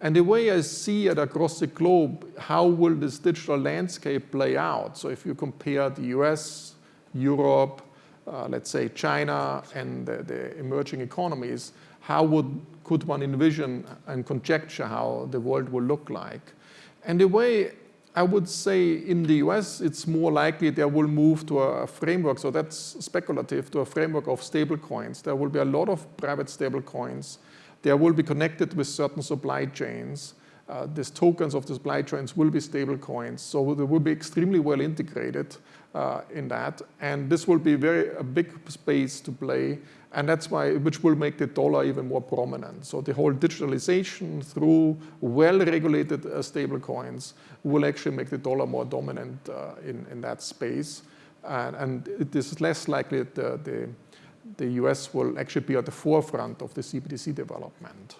And the way I see it across the globe, how will this digital landscape play out? So if you compare the US, Europe, uh, let's say China, and the, the emerging economies, how would, could one envision and conjecture how the world will look like? And the way I would say in the US, it's more likely they will move to a framework, so that's speculative, to a framework of stable coins. There will be a lot of private stable coins. They will be connected with certain supply chains. Uh, these tokens of the supply chains will be stable coins, so they will be extremely well integrated uh, in that. And this will be very a big space to play and that's why, which will make the dollar even more prominent. So the whole digitalization through well-regulated uh, stable coins will actually make the dollar more dominant uh, in, in that space. And, and, it is less likely that the, the, the, US will actually be at the forefront of the CBDC development.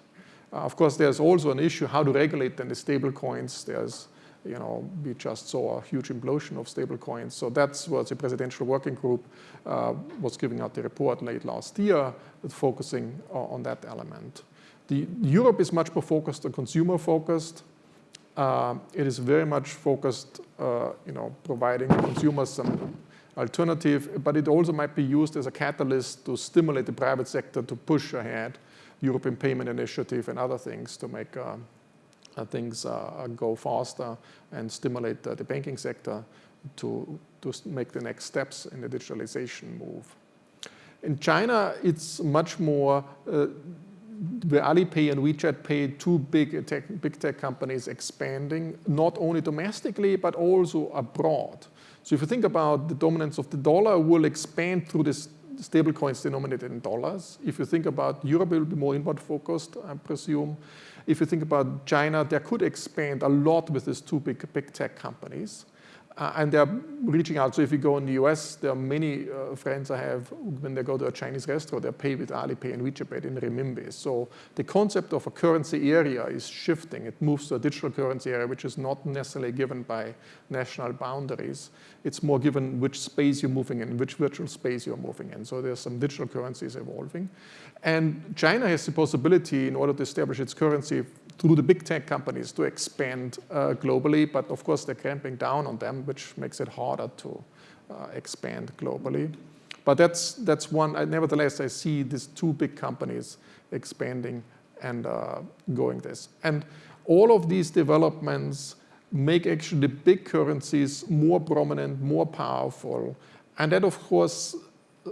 Uh, of course, there's also an issue how to regulate then the stable coins. There's, you know, we just saw a huge implosion of stable coins. So that's what the presidential working group uh, was giving out the report late last year, focusing on that element. The, Europe is much more focused on consumer focused. Uh, it is very much focused, uh, you know, providing consumers some alternative, but it also might be used as a catalyst to stimulate the private sector to push ahead European Payment Initiative and other things to make uh things uh, go faster and stimulate the banking sector to, to make the next steps in the digitalization move. In China, it's much more uh, the Alipay and WeChat Pay, two big tech, big tech companies expanding, not only domestically, but also abroad. So if you think about the dominance of the dollar will expand through this stable coins denominated in dollars. If you think about Europe, it will be more inward focused, I presume. If you think about China, they could expand a lot with these two big, big tech companies. Uh, and they're reaching out. So if you go in the US, there are many uh, friends I have, when they go to a Chinese restaurant, they pay with Alipay and WeChat Pay in renminbi. So the concept of a currency area is shifting. It moves to a digital currency area, which is not necessarily given by national boundaries. It's more given which space you're moving in, which virtual space you're moving in. So there's some digital currencies evolving. And China has the possibility, in order to establish its currency, through the big tech companies to expand uh, globally, but of course they're cramping down on them, which makes it harder to uh, expand globally. But that's, that's one, I, nevertheless, I see these two big companies expanding and uh, going this. And all of these developments make actually the big currencies more prominent, more powerful. And that, of course,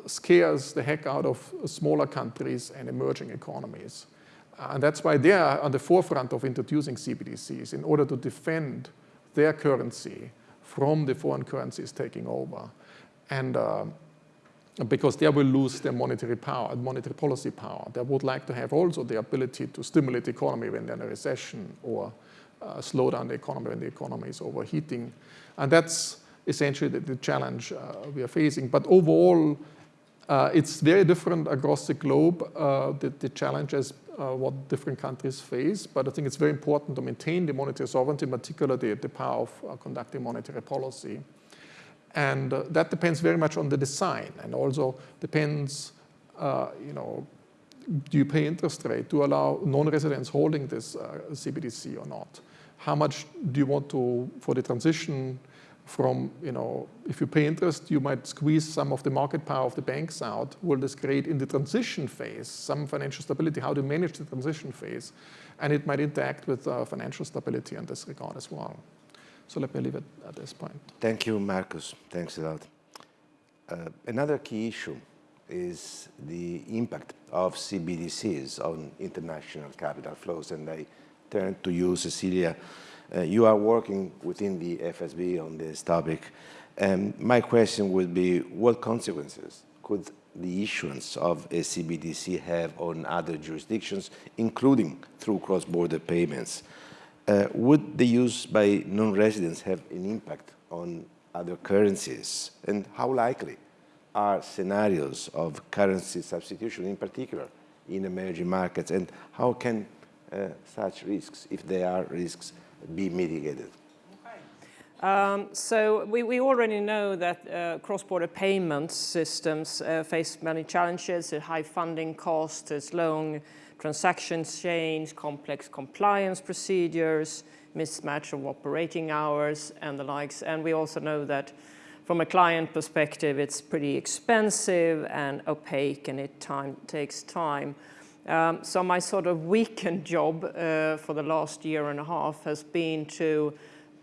scares the heck out of smaller countries and emerging economies. And that's why they are on the forefront of introducing CBDCs in order to defend their currency from the foreign currencies taking over. And uh, because they will lose their monetary power, monetary policy power. They would like to have also the ability to stimulate the economy when they're in a recession or uh, slow down the economy when the economy is overheating. And that's essentially the, the challenge uh, we are facing. But overall, uh, it's very different across the globe, uh, the, the, challenges uh, what different countries face, but I think it's very important to maintain the monetary sovereignty, in particular the, the power of uh, conducting monetary policy. And uh, that depends very much on the design and also depends, uh, you know, do you pay interest rate? You allow non-residents holding this CBDC or not? How much do you want to, for the transition from, you know, if you pay interest, you might squeeze some of the market power of the banks out. Will this create in the transition phase some financial stability? How to manage the transition phase? And it might interact with uh, financial stability in this regard as well. So let me leave it at this point. Thank you, Markus. Thanks a lot. Uh, another key issue is the impact of CBDCs on international capital flows. And I turn to you, Cecilia. Uh, you are working within the FSB on this topic. Um, my question would be, what consequences could the issuance of a CBDC have on other jurisdictions, including through cross-border payments? Uh, would the use by non-residents have an impact on other currencies? And how likely are scenarios of currency substitution, in particular, in emerging markets? And how can uh, such risks, if there are risks, be mitigated? Um, so we, we, already know that uh, cross-border payment systems uh, face many challenges, high funding costs, long transaction chains, complex compliance procedures, mismatch of operating hours and the likes. And we also know that from a client perspective, it's pretty expensive and opaque and it time, takes time. Um, so my sort of weekend job uh, for the last year and a half has been to,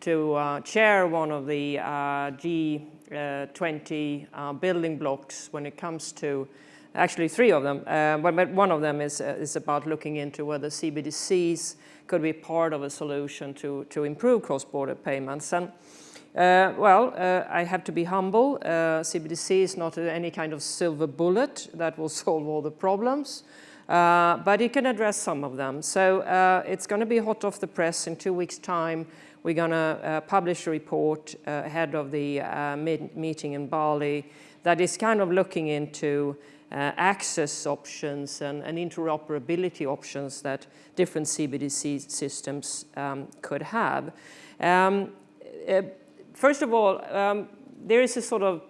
to uh, chair one of the uh, G20 uh, building blocks when it comes to, actually three of them, uh, but, one of them is, uh, is about looking into whether CBDCs could be part of a solution to, to improve cross-border payments. And uh, well, uh, I have to be humble. Uh, CBDC is not any kind of silver bullet that will [LAUGHS] solve all the problems. Uh, but it can address some of them. So uh, it's going to be hot off the press in two weeks' time. We're going to uh, publish a report uh, ahead of the uh, meeting in Bali that is kind of looking into access options and, and, interoperability options that different CBDC systems um, could have. Um, first of all, um, there is a sort of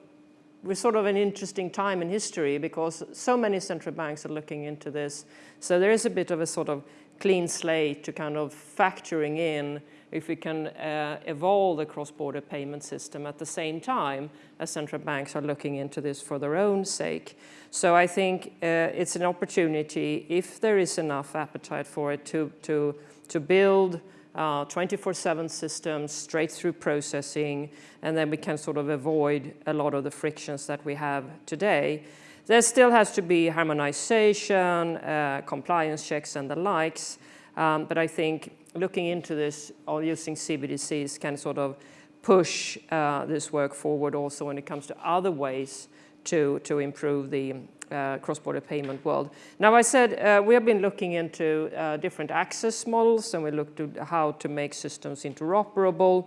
we're sort of an interesting time in history because so many central banks are looking into this. So there is a bit of a sort of clean slate to kind of factoring in if we can uh, evolve the cross-border payment system at the same time as central banks are looking into this for their own sake. So I think uh, it's an opportunity, if there is enough appetite for it, to, to, to build 24-7 uh, systems, straight through processing, and then we can sort of avoid a lot of the frictions that we have today. There still has to be harmonization, uh, compliance checks and the likes, um, but I think looking into this or using CBDCs can sort of push uh, this work forward also when it comes to other ways to, to improve the uh, cross-border payment world. Now I said uh, we have been looking into uh, different access models and we looked at how to make systems interoperable.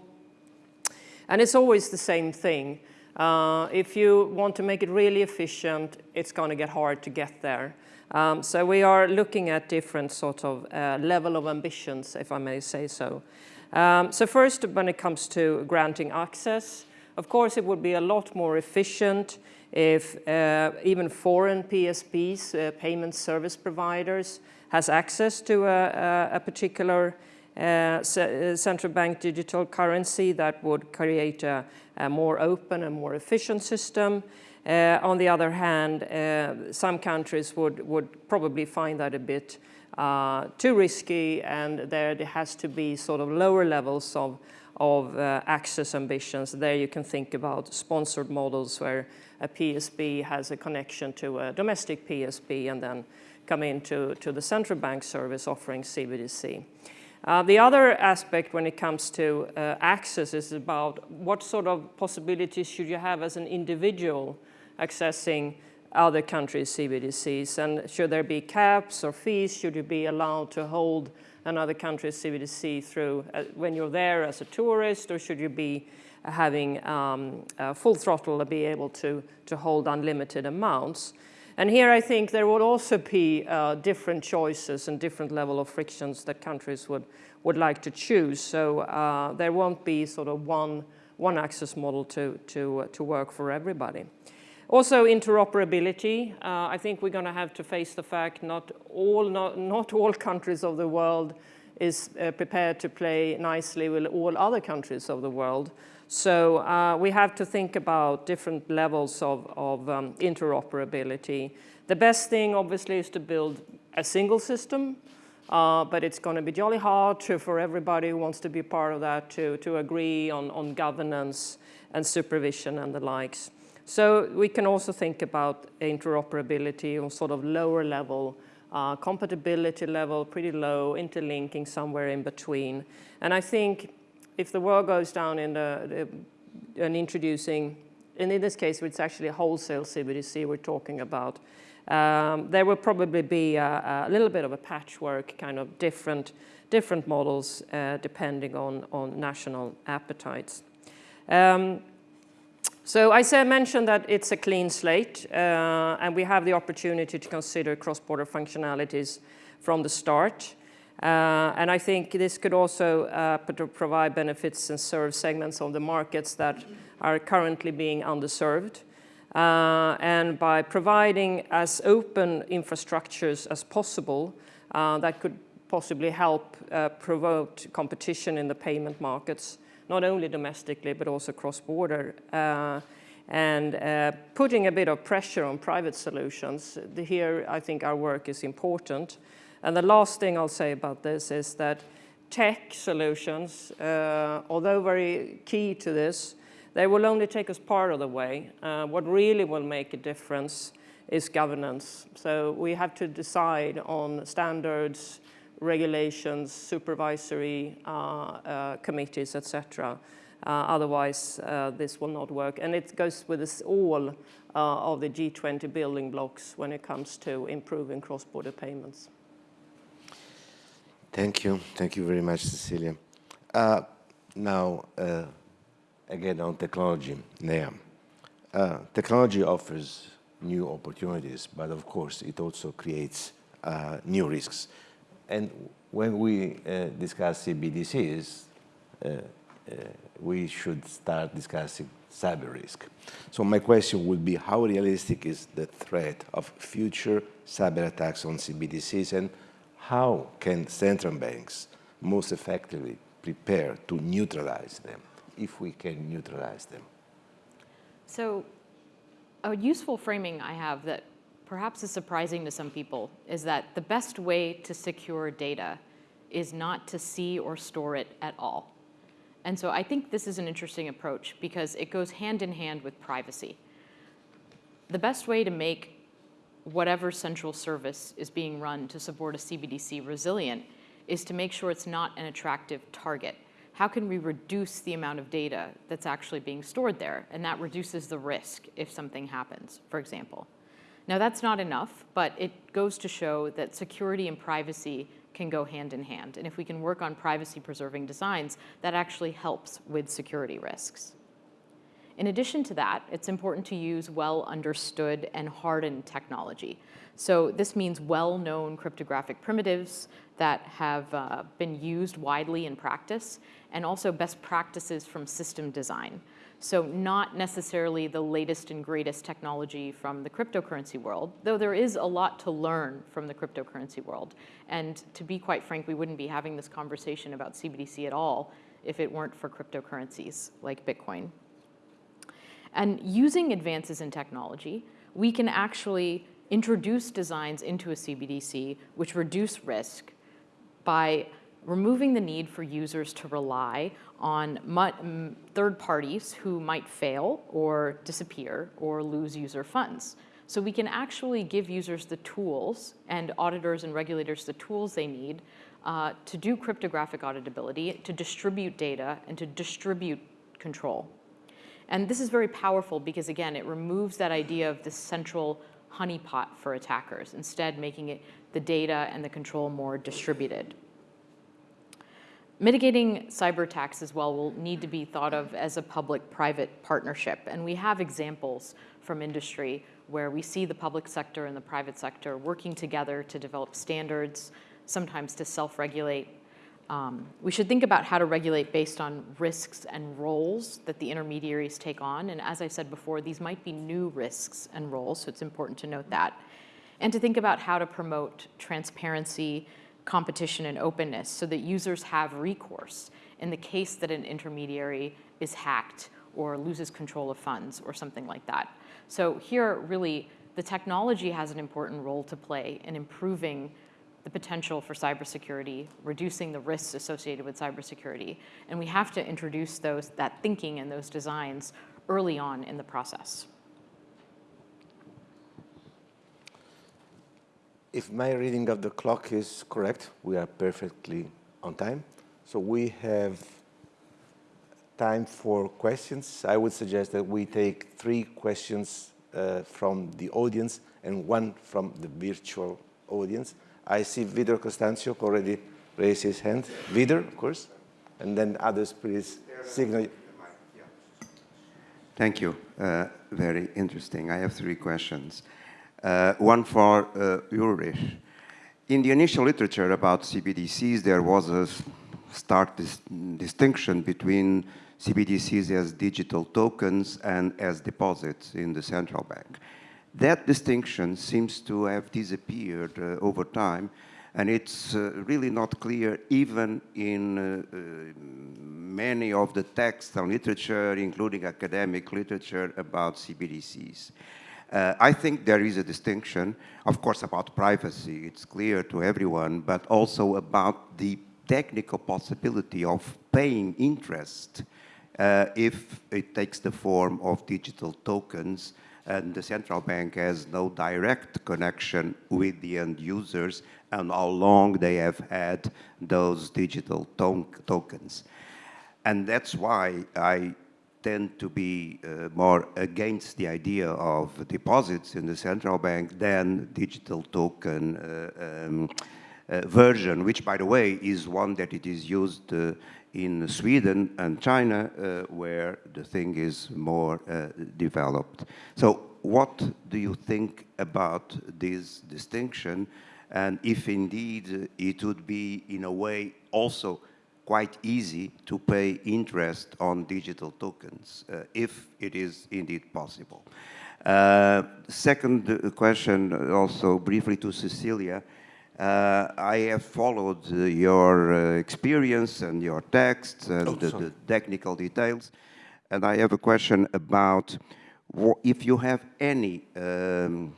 And it's always the same thing. Uh, if you want to make it really efficient, it's going to get hard to get there. Um, so we are looking at different sort of uh, level of ambitions, if I may say so. Um, so first, when it comes to granting access, of course, it would be a lot more efficient if uh, even foreign PSPs, uh, payment service providers, has access to a, a particular uh, uh, central bank digital currency that would create a, a more open and more efficient system. Uh, on the other hand, uh, some countries would, would probably find that a bit too risky and there has to be sort of lower levels of, of uh, access ambitions. There you can think about sponsored models where a PSP has a connection to a domestic PSP and then come into to the central bank service offering CBDC. Uh, the other aspect when it comes to uh, access is about what sort of possibilities should you have as an individual accessing other countries' CBDCs and should there be caps or fees? Should you be allowed to hold another country's CBDC through uh, when you're there as a tourist or should you be having um, full throttle to be able to, to hold unlimited amounts. And here I think there would also be uh, different choices and different level of frictions that countries would, would like to choose. So uh, there won't be sort of one, one access model to, to, uh, to work for everybody. Also interoperability, uh, I think we're going to have to face the fact not all, not, not all countries of the world is uh, prepared to play nicely with all other countries of the world. So uh, we have to think about different levels of, of um, interoperability. The best thing, obviously, is to build a single system, uh, but it's going to be jolly hard to, for everybody who wants to be part of that to, to agree on, on governance and supervision and the likes. So we can also think about interoperability on sort of lower level, uh, compatibility level, pretty low, interlinking somewhere in between. And I think if the world goes down in the, the and introducing, and in this case, it's actually a wholesale CBDC we're talking about, um, there will probably be a, a, little bit of a patchwork, kind of different, different models uh, depending on, on national appetites. Um, so I said, mentioned that it's a clean slate, uh, and we have the opportunity to consider cross-border functionalities from the start. Uh, and I think this could also uh, provide benefits and serve segments of the markets that are currently being underserved. Uh, and by providing as open infrastructures as possible, uh, that could possibly help uh, promote competition in the payment markets, not only domestically, but also cross-border. Uh, and putting a bit of pressure on private solutions. Here, I think our work is important. And the last thing I'll say about this is that tech solutions, uh, although very key to this, they will only take us part of the way. Uh, what really will make a difference is governance. So we have to decide on standards, regulations, supervisory uh, uh committees, etc. Uh, otherwise, this will not work. And it goes with us all of the G20 building blocks when it comes to improving cross-border payments. Thank you. Thank you very much, Cecilia. Uh, now, uh, again on technology, Neha. Uh, technology offers new opportunities, but of course it also creates new risks. And when we uh, discuss CBDCs, uh, uh, we should start discussing cyber risk. So my question would be, how realistic is the threat of future cyber attacks on CBDCs and how can central banks most effectively prepare to neutralize them, if we can neutralize them? So a useful framing I have that perhaps is surprising to some people is that the best way to secure data is not to see or store it at all. And so I think this is an interesting approach because it goes hand in hand with privacy. The best way to make whatever central service is being run to support a CBDC resilient is to make sure it's not an attractive target. How can we reduce the amount of data that's actually being stored there? And that reduces the risk if something happens, for example. Now that's not enough, but it goes to show that security and privacy can go hand in hand. And if we can work on privacy preserving designs, that actually helps with security risks. In addition to that, it's important to use well understood and hardened technology. So this means well-known cryptographic primitives that have uh, been used widely in practice, and also best practices from system design. So not necessarily the latest and greatest technology from the cryptocurrency world, though there is a lot to learn from the cryptocurrency world. And to be quite frank, we wouldn't be having this conversation about CBDC at all if it weren't for cryptocurrencies like Bitcoin. And using advances in technology, we can actually introduce designs into a CBDC which reduce risk by removing the need for users to rely on third parties who might fail or disappear or lose user funds. So we can actually give users the tools and auditors and regulators the tools they need uh, to do cryptographic auditability, to distribute data, and to distribute control. And this is very powerful because, again, it removes that idea of the central honeypot for attackers, instead making it the data and the control more distributed. Mitigating cyber attacks as well will need to be thought of as a public-private partnership. And we have examples from industry where we see the public sector and the private sector working together to develop standards, sometimes to self-regulate. Um, we should think about how to regulate based on risks and roles that the intermediaries take on. And as I said before, these might be new risks and roles, so it's important to note that. And to think about how to promote transparency competition and openness so that users have recourse in the case that an intermediary is hacked or loses control of funds or something like that. So here, really, the technology has an important role to play in improving the potential for cybersecurity, reducing the risks associated with cybersecurity. And we have to introduce those, that thinking and those designs early on in the process. If my reading of the clock is correct, we are perfectly on time. So we have time for questions. I would suggest that we take three questions uh, from the audience and one from the virtual audience. I see Vítor Constâncio already raised his hand. Vítor, of course, and then others, please signal. Thank you. Uh, very interesting. I have three questions. Uh, one for uh, Ulrich. In the initial literature about CBDCs, there was a stark dis distinction between CBDCs as digital tokens and as deposits in the central bank. That distinction seems to have disappeared uh, over time, and it's uh, really not clear even in uh, uh many of the texts and literature, including academic literature about CBDCs. Uh, I think there is a distinction, of course, about privacy. It's clear to everyone, but also about the technical possibility of paying interest uh, if it takes the form of digital tokens and the central bank has no direct connection with the end users and how long they have had those digital tokens. And that's why I tend to be uh, more against the idea of deposits in the central bank than digital token uh, um, uh, version, which, by the way, is one that it is used uh, in Sweden and China, uh, where the thing is more uh, developed. So what do you think about this distinction? And if indeed it would be, in a way, also quite easy to pay interest on digital tokens, uh, if it is indeed possible. Uh, second question, also briefly to Cecilia. Uh, I have followed uh, your uh, experience and your texts and Oh, the, the technical details. And I have a question about if you have any um,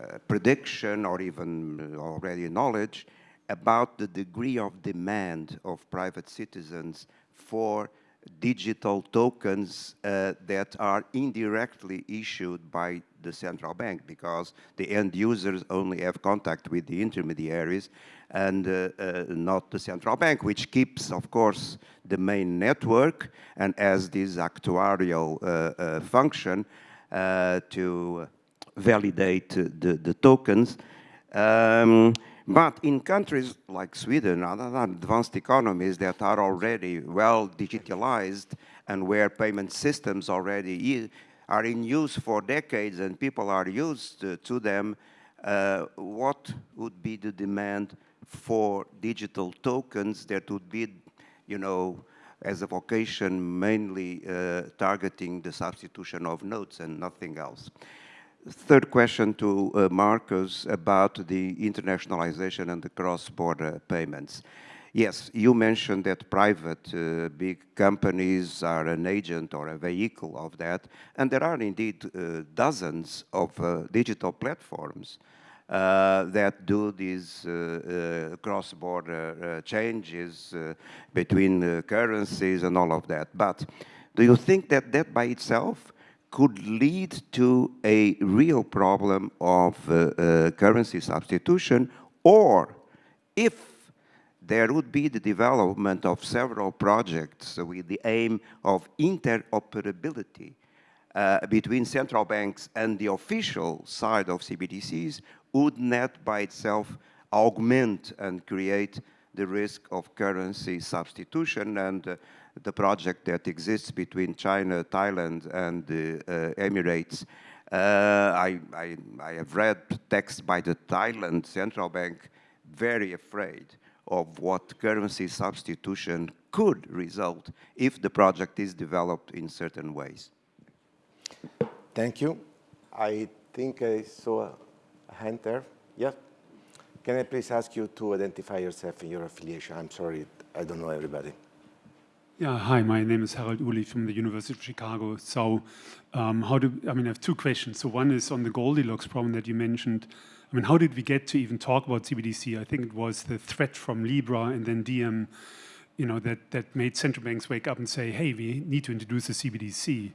uh, prediction or even uh, already knowledge about the degree of demand of private citizens for digital tokens uh, that are indirectly issued by the central bank because the end users only have contact with the intermediaries and uh, uh, not the central bank, which keeps, of course, the main network and has this actuarial uh, uh, function uh, to validate the, the tokens. Um, but in countries like Sweden, other advanced economies that are already well digitalized and where payment systems already are in use for decades and people are used to, to them, uh, what would be the demand for digital tokens that would be, you know, as a vocation mainly uh, targeting the substitution of notes and nothing else? Third question to uh, Markus about the internationalization and the cross-border payments. Yes, you mentioned that private uh, big companies are an agent or a vehicle of that, and there are indeed uh, dozens of uh, digital platforms uh, that do these uh, cross-border changes between currencies and all of that. But do you think that that by itself could lead to a real problem of uh, uh, currency substitution, or if there would be the development of several projects with the aim of interoperability uh, between central banks and the official side of CBDCs, would that by itself augment and create the risk of currency substitution and uh, the project that exists between China, Thailand, and the uh, Emirates. Uh, I, I, I have read texts by the Thailand central bank very afraid of what currency substitution could result if the project is developed in certain ways. Thank you. I think I saw a hand there. Yeah. Can I please ask you to identify yourself and your affiliation? I'm sorry, I don't know everybody. Yeah, hi, my name is Harald Uhlig from the University of Chicago. So um, how do, I mean, I have two questions. So one is on the Goldilocks problem that you mentioned. I mean, how did we get to even talk about CBDC? I think it was the threat from Libra and then Diem, you know, that, that made central banks wake up and say, hey, we need to introduce a CBDC.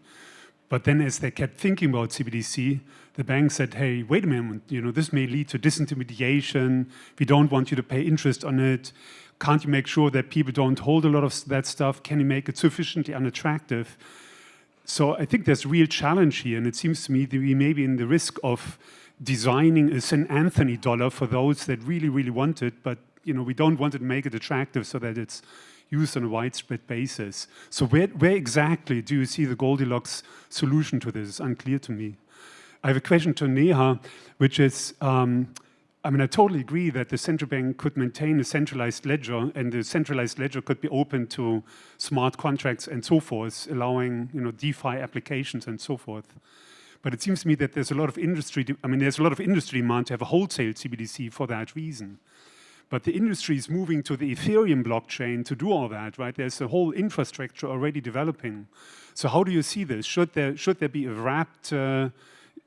But then as they kept thinking about CBDC, the bank said, hey, wait a minute, you know, this may lead to disintermediation. We don't want you to pay interest on it. Can't you make sure that people don't hold a lot of that stuff? Can you make it sufficiently unattractive? So I think there's real challenge here, and it seems to me that we may be in the risk of designing a St. Anthony dollar for those that really, really want it, but you know, we don't want to make it attractive so that it's used on a widespread basis. So where, where exactly do you see the Goldilocks solution to this? It's unclear to me. I have a question to Neha, which is, um, I mean, I totally agree that the central bank could maintain a centralized ledger and the centralized ledger could be open to smart contracts and so forth, allowing, you know, DeFi applications and so forth. But it seems to me that there's a lot of industry, I mean, there's a lot of industry demand to have a wholesale CBDC for that reason. But the industry is moving to the Ethereum blockchain to do all that, right? There's a whole infrastructure already developing. So how do you see this? Should there, should there be a wrapped, uh,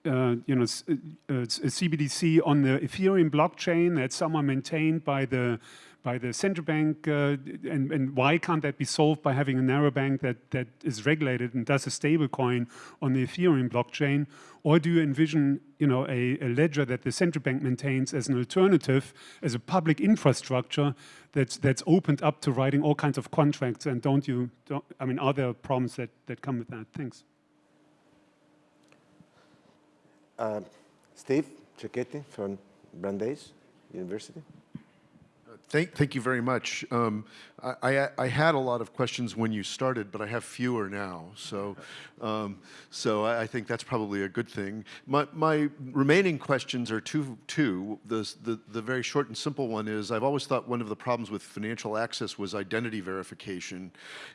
uh, you know, uh, uh, a CBDC on the Ethereum blockchain that's somehow maintained by the by the central bank, uh, and, and why can't that be solved by having a narrow bank that, that is regulated and does a stable coin on the Ethereum blockchain? Or do you envision you know, a, a ledger that the central bank maintains as an alternative, as a public infrastructure that's, that's opened up to writing all kinds of contracts? And don't you, don't, I mean, are there problems that, that come with that? Thanks. Uh, Steve Cecchetti from Brandeis University. Thank, thank you very much. Um, I, I, I, had a lot of questions when you started, but I have fewer now. So, um, so I, I, think that's probably a good thing. My, my remaining questions are two. two. The, the, the very short and simple one is I've always thought one of the problems with financial access was identity verification.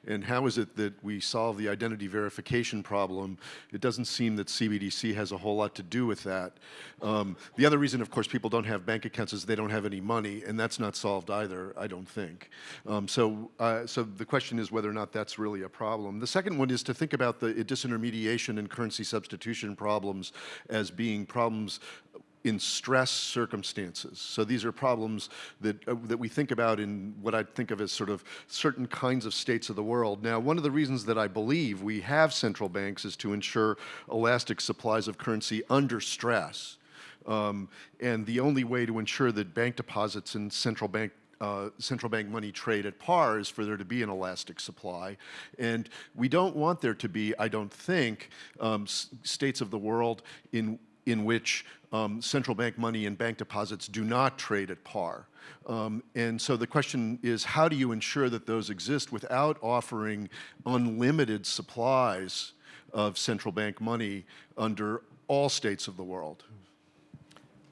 And how is it that we solve the identity verification problem? It doesn't seem that CBDC has a whole lot to do with that. Um, the other reason, of course, people don't have bank accounts is they don't have any money, and that's not solved either, I don't think. Um, so, uh, so the question is whether or not that's really a problem. The second one is to think about the disintermediation and currency substitution problems as being problems in stress circumstances. So these are problems that, uh, that we think about in what I think of as sort of certain kinds of states of the world. Now, one of the reasons that I believe we have central banks is to ensure elastic supplies of currency under stress. Um, and the only way to ensure that bank deposits and central bank uh, central bank money trade at par is for there to be an elastic supply. And we don't want there to be, I don't think, um, states of the world in, in which um, central bank money and bank deposits do not trade at par. Um, and so the question is, how do you ensure that those exist without offering unlimited supplies of central bank money under all states of the world?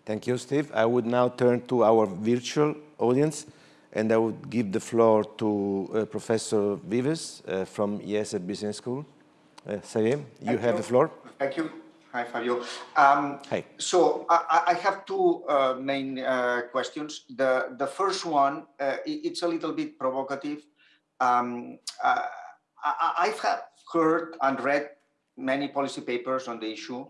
Thank you, Steve. I would now turn to our virtual audience, and I would give the floor to uh, Professor Vives uh, from IESE Business School. Uh, Xavier, you have the floor. Thank you. Hi, Fabio. Um, Hi. So I, I have two uh, main uh, questions. The, the first one, uh, it's a little bit provocative. Um, uh, I, have heard and read many policy papers on the issue,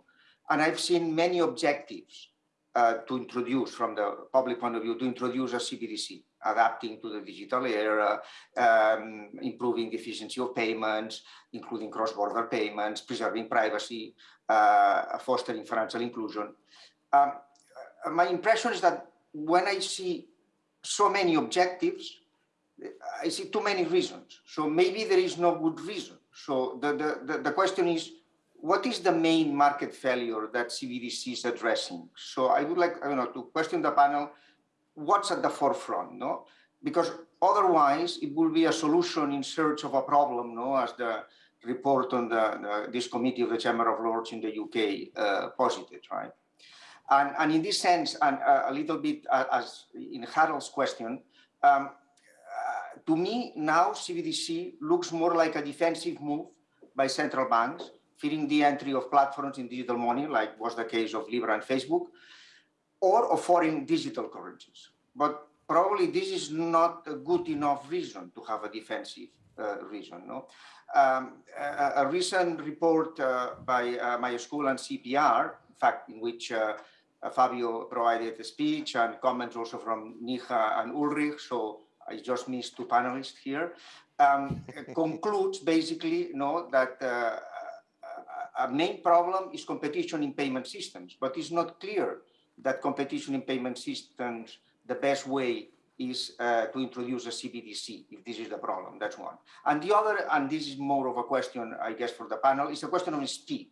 and I've seen many objectives uh, to introduce from the public point of view, to introduce a CBDC, adapting to the digital era, um, improving the efficiency of payments, including cross-border payments, preserving privacy, uh, fostering financial inclusion. Um, uh, my impression is that when I see so many objectives, I see too many reasons. So maybe there is no good reason. So the, the, the, the question is, what is the main market failure that CBDC is addressing? So I would like, don't know, to question the panel, what's at the forefront, no? Because otherwise it will be a solution in search of a problem, no? As the report on the, the this committee of the Chamber of Lords in the UK uh, posited, right? And, and in this sense, and uh, a little bit uh, as in Harald's question, um, uh, to me now CBDC looks more like a defensive move by central banks feeding the entry of platforms in digital money, like was the case of Libra and Facebook, or of foreign digital currencies. But probably this is not a good enough reason to have a defensive uh, reason. No? Um, a, a, recent report uh, by uh, my school and CPR, in fact, in which uh, uh, Fabio provided a speech and comments also from Neha and Ulrich, so I just missed two panelists here, um, [LAUGHS] concludes basically you know, that uh, a main problem is competition in payment systems, but it's not clear that competition in payment systems, the best way is uh, to introduce a CBDC, if this is the problem, that's one. And the other, and this is more of a question, I guess, for the panel, is a question of speed.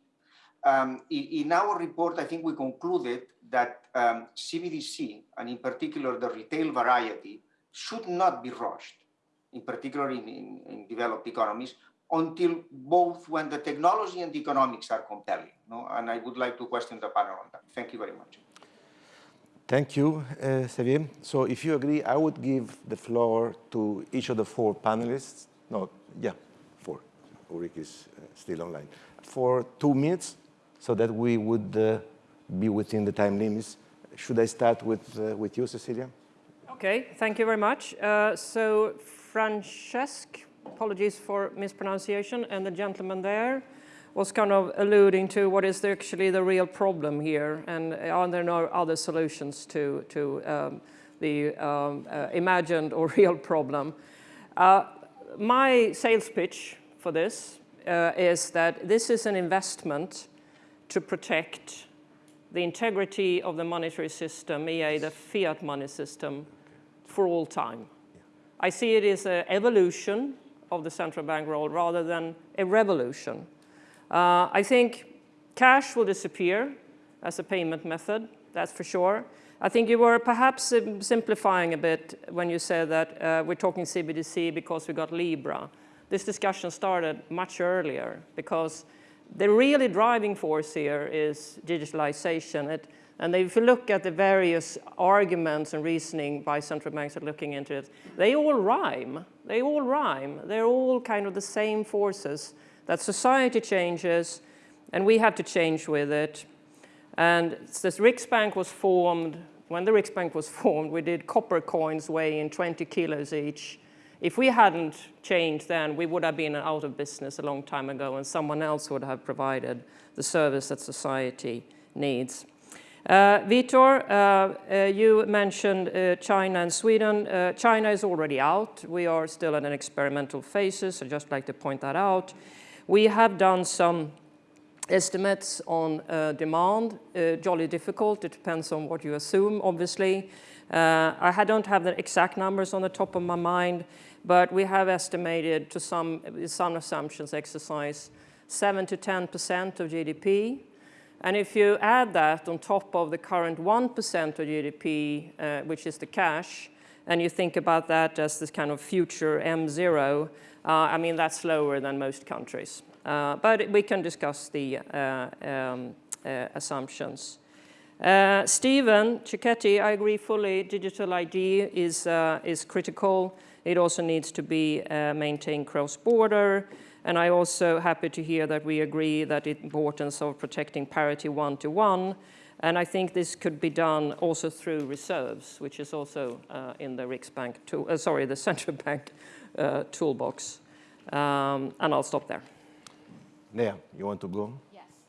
Um, in, our report, I think we concluded that um, CBDC, and in particular the retail variety, should not be rushed, in particular in, in, in developed economies, until both when the technology and the economics are compelling. No? And I would like to question the panel on that. Thank you very much. Thank you, uh, Xavier. So if you agree, I would give the floor to each of the four panelists. No, yeah, four. Ulrich is uh, still online. For two minutes, so that we would uh, be within the time limits. Should I start with, uh, with you, Cecilia? Okay, thank you very much. Uh, so, Francesc, apologies for mispronunciation, and the gentleman there was kind of alluding to what is actually the real problem here, and are there no other solutions to, to um, the um, uh, imagined or [LAUGHS] real problem. Uh, my sales pitch for this uh, is that this is an investment to protect the integrity of the monetary system, e.a. the fiat money system, for all time. I see it as an evolution of the central bank role rather than a revolution. Uh, I think cash will disappear as a payment method, that's for sure. I think you were perhaps simplifying a bit when you said that uh, we're talking CBDC because we got Libra. This discussion started much earlier because the really driving force here is digitalization. It, and if you look at the various arguments and reasoning by central banks that are looking into it, they all rhyme. They all rhyme. They're all kind of the same forces that society changes and we have to change with it. And this Riksbank was formed, when the Riksbank was formed, we did copper coins weighing 20 kilos each. If we hadn't changed then, we would have been out of business a long time ago and someone else would have provided the service that society needs. Uh, Vítor, uh, uh, you mentioned China and Sweden. China is already out. We are still in an experimental phases. I'd just like to point that out. We have done some estimates on demand, jolly difficult. It depends on what you assume, obviously. I don't have the exact numbers on the top of my mind, but we have estimated to some, some assumptions exercise, 7 to 10% of GDP and if you add that on top of the current 1% of GDP, uh, which is the cash, and you think about that as this kind of future M0, uh, I mean, that's lower than most countries. Uh, but we can discuss the uh, um, uh, assumptions. Uh, Stephen Cecchetti, I agree fully, digital ID is, is critical. It also needs to be maintained cross-border. And I am also happy to hear that we agree that the importance of protecting parity one-to-one. -one, and I think this could be done also through reserves, which is also uh, in the Riksbank, tool, uh, sorry, the [LAUGHS] central bank uh, toolbox. Um, and I'll stop there. Neha, you want to go?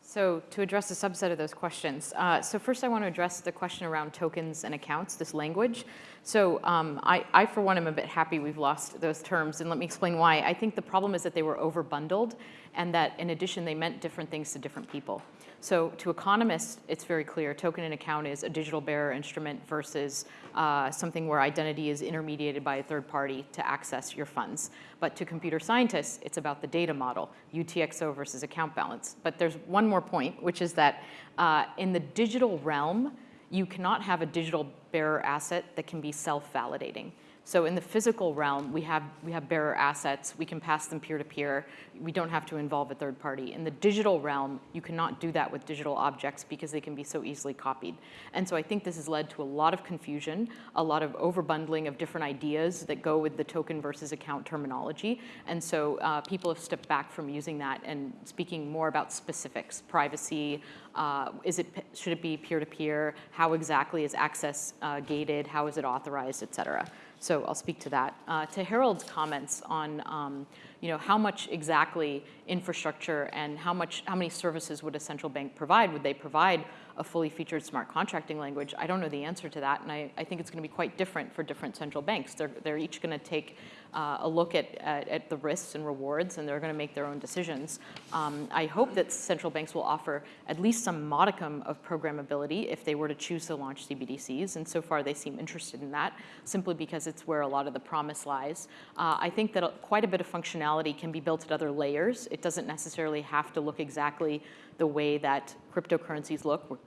So to address a subset of those questions, uh, so first I want to address the question around tokens and accounts, this language. So um, I, I, for one, am a bit happy we've lost those terms, and let me explain why. I think the problem is that they were over bundled, and that in addition, they meant different things to different people. So to economists, it's very clear. Token and account is a digital bearer instrument versus uh, something where identity is intermediated by a third party to access your funds. But to computer scientists, it's about the data model, UTXO versus account balance. But there's one more point, which is that uh, in the digital realm, you cannot have a digital bearer asset that can be self-validating. So in the physical realm, we have, we have bearer assets. We can pass them peer-to-peer. -peer. We don't have to involve a third party. In the digital realm, you cannot do that with digital objects because they can be so easily copied. And so I think this has led to a lot of confusion, a lot of overbundling of different ideas that go with the token versus account terminology. And so uh, people have stepped back from using that and speaking more about specifics, privacy, uh, is it, should it be peer-to-peer? -peer? How exactly is access uh, gated? How is it authorized, et cetera? So I'll speak to that. Uh, to Harald's comments on um, you know, how much exactly infrastructure and how, much, how many services would a central bank provide? Would they provide a fully featured smart contracting language? I don't know the answer to that, and I, I think it's going to be quite different for different central banks. They're, they're each going to take uh, a look at, at, at, the risks and rewards, and they're going to make their own decisions. Um, I hope that central banks will offer at least some modicum of programmability if they were to choose to launch CBDCs, and so far they seem interested in that, simply because it's where a lot of the promise lies. Uh, I think that quite a bit of functionality can be built at other layers. It doesn't necessarily have to look exactly the way that cryptocurrencies look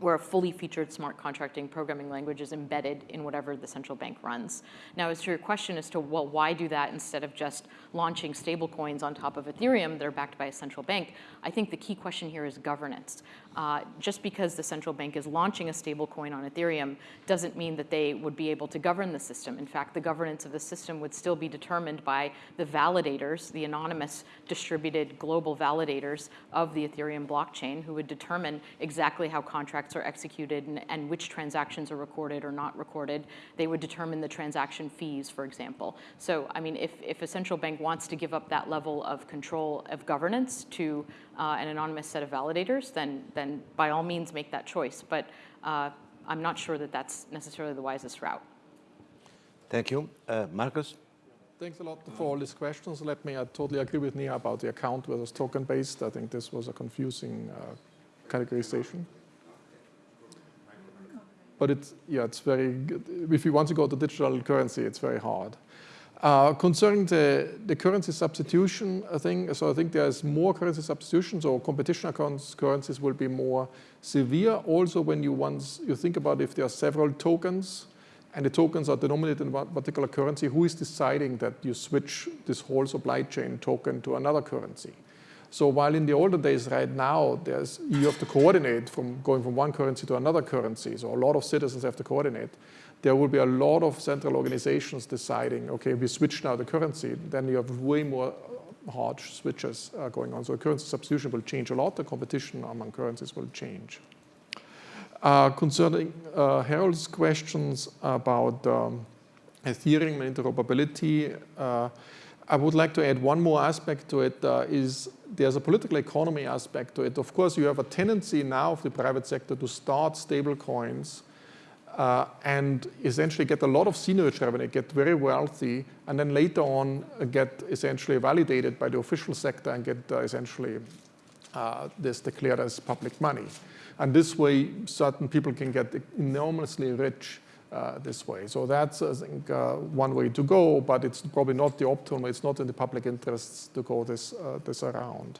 where a fully featured smart contracting programming language is embedded in whatever the central bank runs. Now, as to your question as to, well, why do that instead of just launching stablecoins on top of Ethereum that are backed by a central bank, I think the key question here is governance. Uh, just because the central bank is launching a stablecoin on Ethereum doesn't mean that they would be able to govern the system. In fact, the governance of the system would still be determined by the validators, the anonymous distributed global validators of the Ethereum blockchain who would determine exactly how contracts are executed and, and which transactions are recorded or not recorded. They would determine the transaction fees, for example. So, I mean, if, if a central bank wants to give up that level of control of governance to uh, an anonymous set of validators, then, then by all means make that choice. But uh, I'm not sure that that's necessarily the wisest route. Thank you. Uh, Markus? Thanks a lot for all these questions. Let me, I totally agree with Neha about the account versus token-based. I think this was a confusing uh, categorization. But it's, yeah, it's very, good. if you want to go to digital currency, it's very hard. Uh, concerning the, the currency substitution thing, so I think there's more currency substitution, so competition across currencies will be more severe. Also, when you once you think about if there are several tokens, and the tokens are denominated in one particular currency, who is deciding that you switch this whole supply chain token to another currency? So while in the older days right now, there's, you have to coordinate from going from one currency to another currency, so a lot of citizens have to coordinate there will be a lot of central organizations deciding, okay, we switch now the currency, then you have way more hard switches uh, going on. So currency substitution will change a lot. The competition among currencies will change. Uh, concerning uh, Harald's questions about um, Ethereum and interoperability, uh, I would like to add one more aspect to it. Uh, is there's a political economy aspect to it. Of course, you have a tendency now of the private sector to start stable coins uh, and essentially get a lot of seigniorage revenue, get very wealthy, and then later on uh, get essentially validated by the official sector and get uh, essentially uh, this declared as public money. And this way, certain people can get enormously rich uh, this way. So that's, I think, uh, one way to go, but it's probably not the optimal. It's not in the public interests to go this, this around.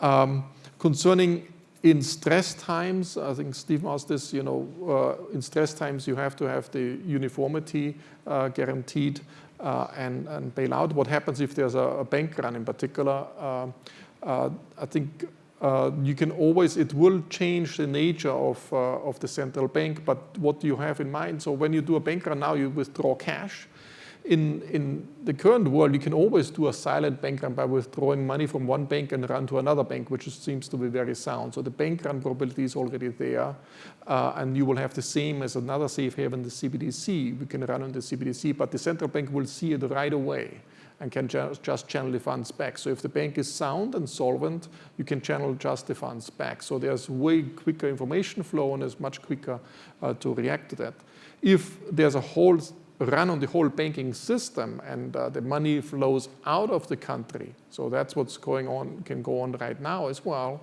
Um, concerning in stress times, I think Steve asked this, you know, uh, in stress times you have to have the uniformity uh, guaranteed uh, and, and bail out. What happens if there's a, a bank run in particular? Uh, uh, I think uh, you can always, it will change the nature of, of the central bank, but what do you have in mind? So when you do a bank run now, you withdraw cash in, in the current world, you can always do a silent bank run by withdrawing money from one bank and run to another bank, which seems to be very sound. So the bank run probability is already there, uh, and you will have the same as another safe haven, the CBDC. We can run on the CBDC, but the central bank will see it right away and can just channel the funds back. So if the bank is sound and solvent, you can channel just the funds back. So there's way quicker information flow and it's much quicker uh, to react to that. If there's a whole run on the whole banking system and uh, the money flows out of the country. So that's what's going on, can go on right now as well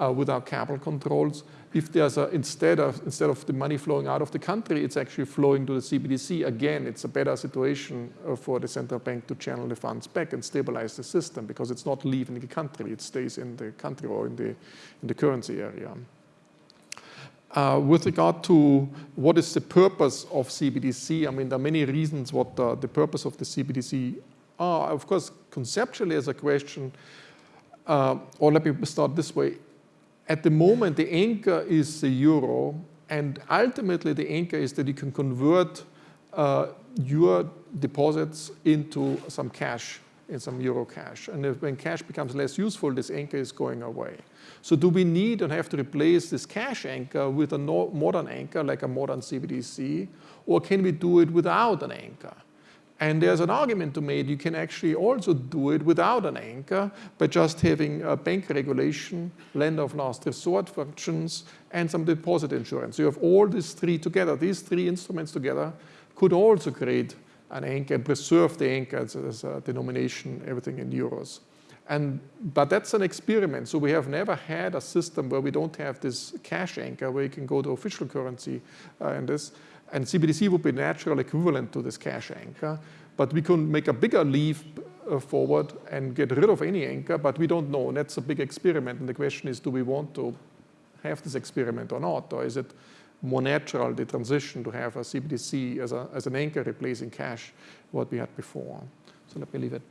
uh, with our capital controls. If there's a, instead of, instead of the money flowing out of the country, it's actually flowing to the CBDC. Again, it's a better situation uh, for the central bank to channel the funds back and stabilize the system because it's not leaving the country, it stays in the country or in the, in the currency area. Uh, with regard to what is the purpose of CBDC, I mean, there are many reasons what the, the purpose of the CBDC are. Of course, conceptually as a question, uh, or let me start this way. At the moment, the anchor is the euro, and ultimately the anchor is that you can convert uh, your deposits into some cash, in some euro cash. And if, when cash becomes less useful, this anchor is going away. So do we need and have to replace this cash anchor with a no modern anchor, like a modern CBDC, or can we do it without an anchor? And there's an argument to be made, you can actually also do it without an anchor by just having a bank regulation, lender of last resort functions, and some deposit insurance. So you have all these three together. These three instruments together could also create an anchor and preserve the anchor as a denomination, everything in euros. And, but that's an experiment. So we have never had a system where we don't have this cash anchor where you can go to official currency uh, and this. And CBDC would be natural equivalent to this cash anchor. But we can make a bigger leap uh, forward and get rid of any anchor, but we don't know. And that's a big experiment. And the question is, do we want to have this experiment or not? Or is it more natural, the transition to have a CBDC as, a, as an anchor replacing cash, what we had before? So let me leave it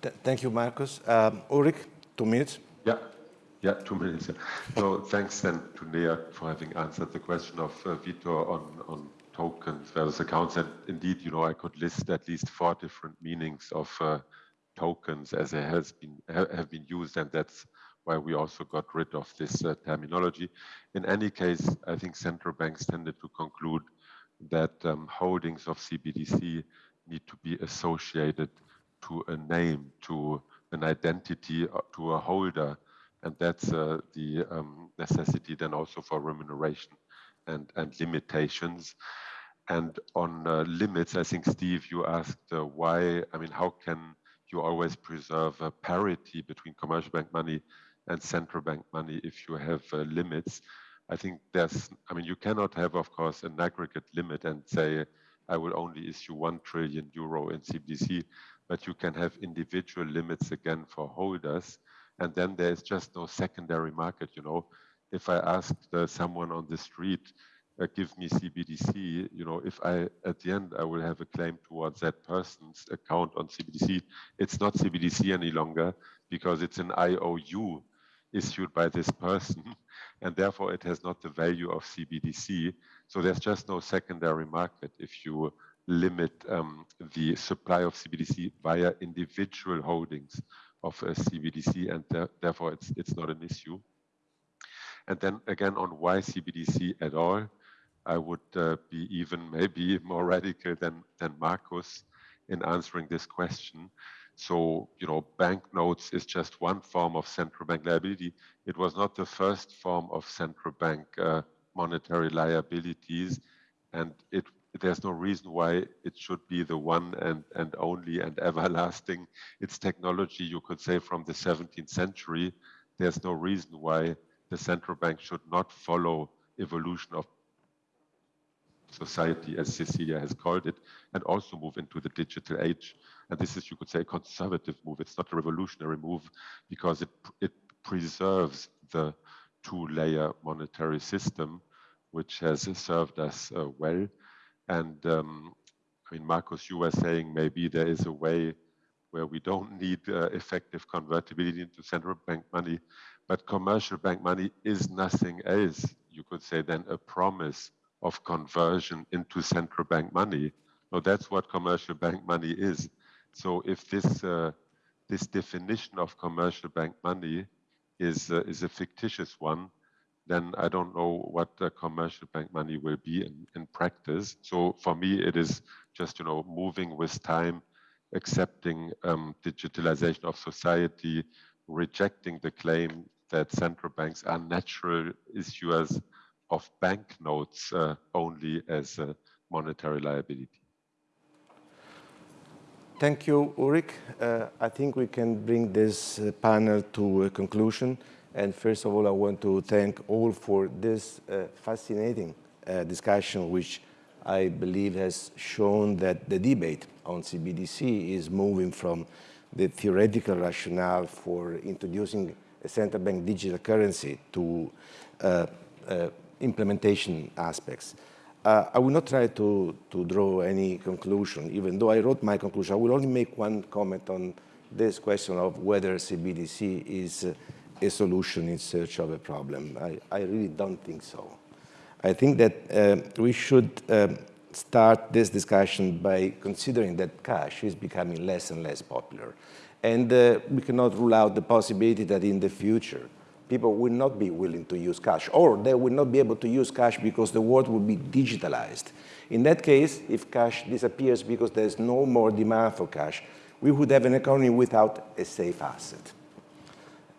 Th thank you, Markus. Um, Ulrich, two minutes. Yeah, yeah, two minutes. So thanks then to Neha for having answered the question of uh, Vítor on, on tokens versus accounts. And indeed, you know, I could list at least four different meanings of uh, tokens as it has been ha have been used, and that's why we also got rid of this uh, terminology. In any case, I think central banks tended to conclude that um, holdings of CBDC need to be associated to a name, to an identity, uh, to a holder. And that's uh, the um, necessity then also for remuneration and, and limitations. And on uh, limits, I think, Steve, you asked uh, why, I mean, how can you always preserve a parity between commercial bank money and central bank money if you have uh, limits? I think there's, I mean, you cannot have, of course, an aggregate limit and say, I will only issue 1 trillion euro in CBDC, but you can have individual limits again for holders. And then there's just no secondary market, you know. If I ask uh, someone on the street, uh, give me CBDC, you know, if I, at the end, I will have a claim towards that person's account on CBDC, it's not CBDC any longer because it's an IOU issued by this person, [LAUGHS] and therefore it has not the value of CBDC. So there's just no secondary market if you limit um, the supply of CBDC via individual holdings of a CBDC, and th therefore it's it's not an issue. And then again, on why CBDC at all, I would uh, be even maybe more radical than than Markus in answering this question. So, you know, banknotes is just one form of central bank liability. It was not the first form of central bank uh, monetary liabilities, and it there's no reason why it should be the one and, and only and everlasting. It's technology, you could say, from the 17th century. There's no reason why the central bank should not follow evolution of society, as Cecilia has called it, and also move into the digital age. And this is, you could say, a conservative move. It's not a revolutionary move because it, it preserves the two-layer monetary system, which has served us uh, well. And um, I mean, Markus, you were saying maybe there is a way where we don't [LAUGHS] need uh, effective convertibility into central bank money, but commercial bank money is nothing else, you could say, than a promise of conversion into central bank money. No, that's what commercial bank money is. So if this uh, this definition of commercial bank money is uh, is a fictitious one, then I don't know what the commercial bank money will be in, in practice. So for me, it is just you know moving with time, accepting um, digitalization of society, rejecting the claim that central banks are natural issuers of banknotes uh, only as a monetary liability. Thank you, Ulrich. Uh, I think we can bring this uh, panel to a conclusion. And first of all, I want to thank all for this uh, fascinating uh, discussion, which I believe has shown that the debate on CBDC is moving from the theoretical rationale for introducing a central bank digital currency to uh, uh implementation aspects. Uh, I will not try to, to draw any conclusion, even though I wrote my conclusion. I will only make one comment on this question of whether CBDC is uh, a solution in search of a problem. I, I really don't think so. I think that uh, we should um, start this discussion by considering that cash is becoming less and less popular. And uh, we cannot rule out the possibility that in the future, people will not be willing to use cash, or they will not be able to use cash because the world will be digitalized. In that case, if cash disappears because there's no more demand for cash, we would have an economy without a safe asset.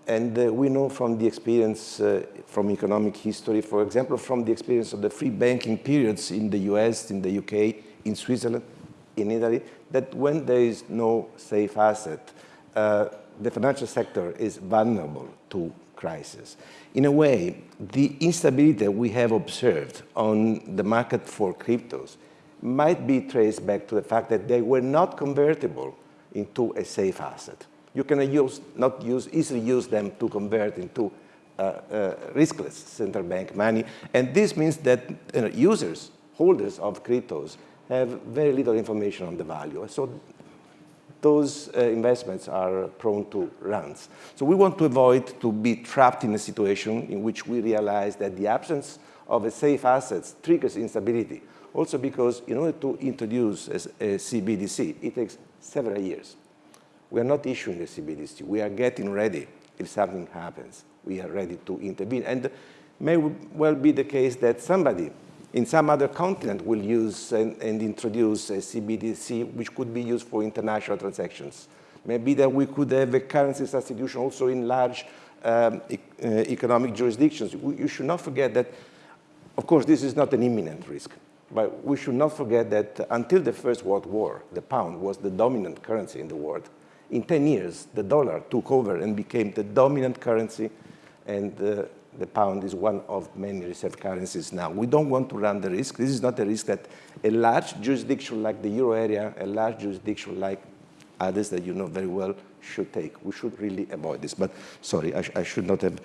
And uh, we know from the experience uh, from economic history, for example, from the experience of the free banking periods in the US, in the UK, in Switzerland, in Italy, that when there is no safe asset, uh, the financial sector is vulnerable to crisis. In a way, the instability we have observed on the market for cryptos might be traced back to the fact that they were not convertible into a safe asset. You cannot use, not use, easily use them to convert into uh, uh, riskless central bank money. And this means that you know, users, holders of cryptos, have very little information on the value. So those uh, investments are prone to runs. So we want to avoid to be trapped in a situation in which we realize that the absence of a safe assets triggers instability. Also because in order to introduce a, a CBDC, it takes several years. We are not issuing a CBDC. We are getting ready if something happens. We are ready to intervene. And may well be the case that somebody in some other continent will use and, and, introduce a CBDC, which could be used for international transactions. Maybe that we could have a currency substitution also in large um, e uh, economic jurisdictions. We, you should not forget that, of course, this is not an imminent risk, but we should not forget that until the First World War, the pound was the dominant currency in the world. In 10 years, the dollar took over and became the dominant currency and uh, the pound is one of many reserve currencies now. We don't want to run the risk. This is not a risk that a large jurisdiction like the euro area, a large jurisdiction like others that you know very well should take. We should really avoid this. But sorry, I, sh I should not have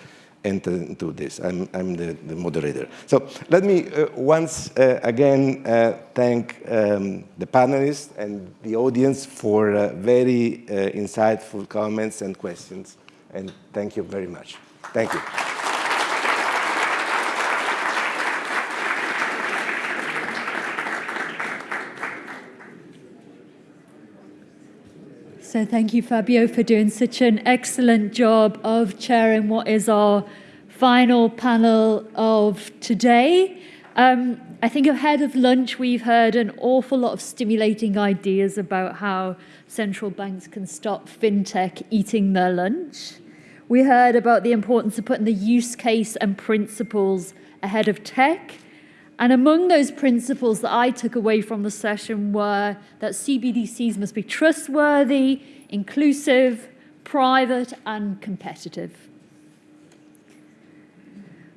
enter into this. I'm, I'm the, the moderator. So let me uh, once uh, again uh, thank um, the panelists and the audience for uh, very uh, insightful comments and questions. And thank you very much. Thank you. So thank you, Fabio, for doing such an excellent job of chairing what is our final panel of today. Um, I think ahead of lunch, we've heard an awful lot of stimulating ideas about how central banks can stop fintech eating their lunch. We heard about the importance of putting the use case and principles ahead of tech. And among those principles that I took away from the session were that CBDCs must be trustworthy, inclusive, private, and competitive.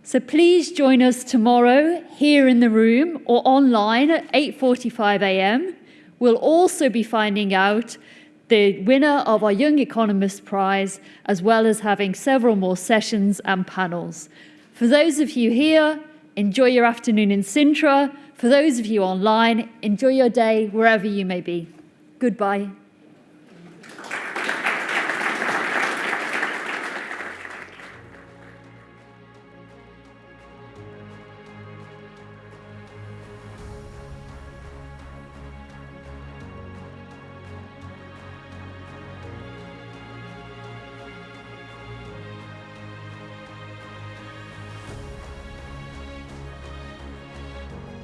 So please join us tomorrow here in the room or online at 8.45 a.m. We'll also be finding out the winner of our Young Economist Prize, as well as having several more sessions and panels. For those of you here, enjoy your afternoon in Sintra. For those of you online, enjoy your day wherever you may be. Goodbye.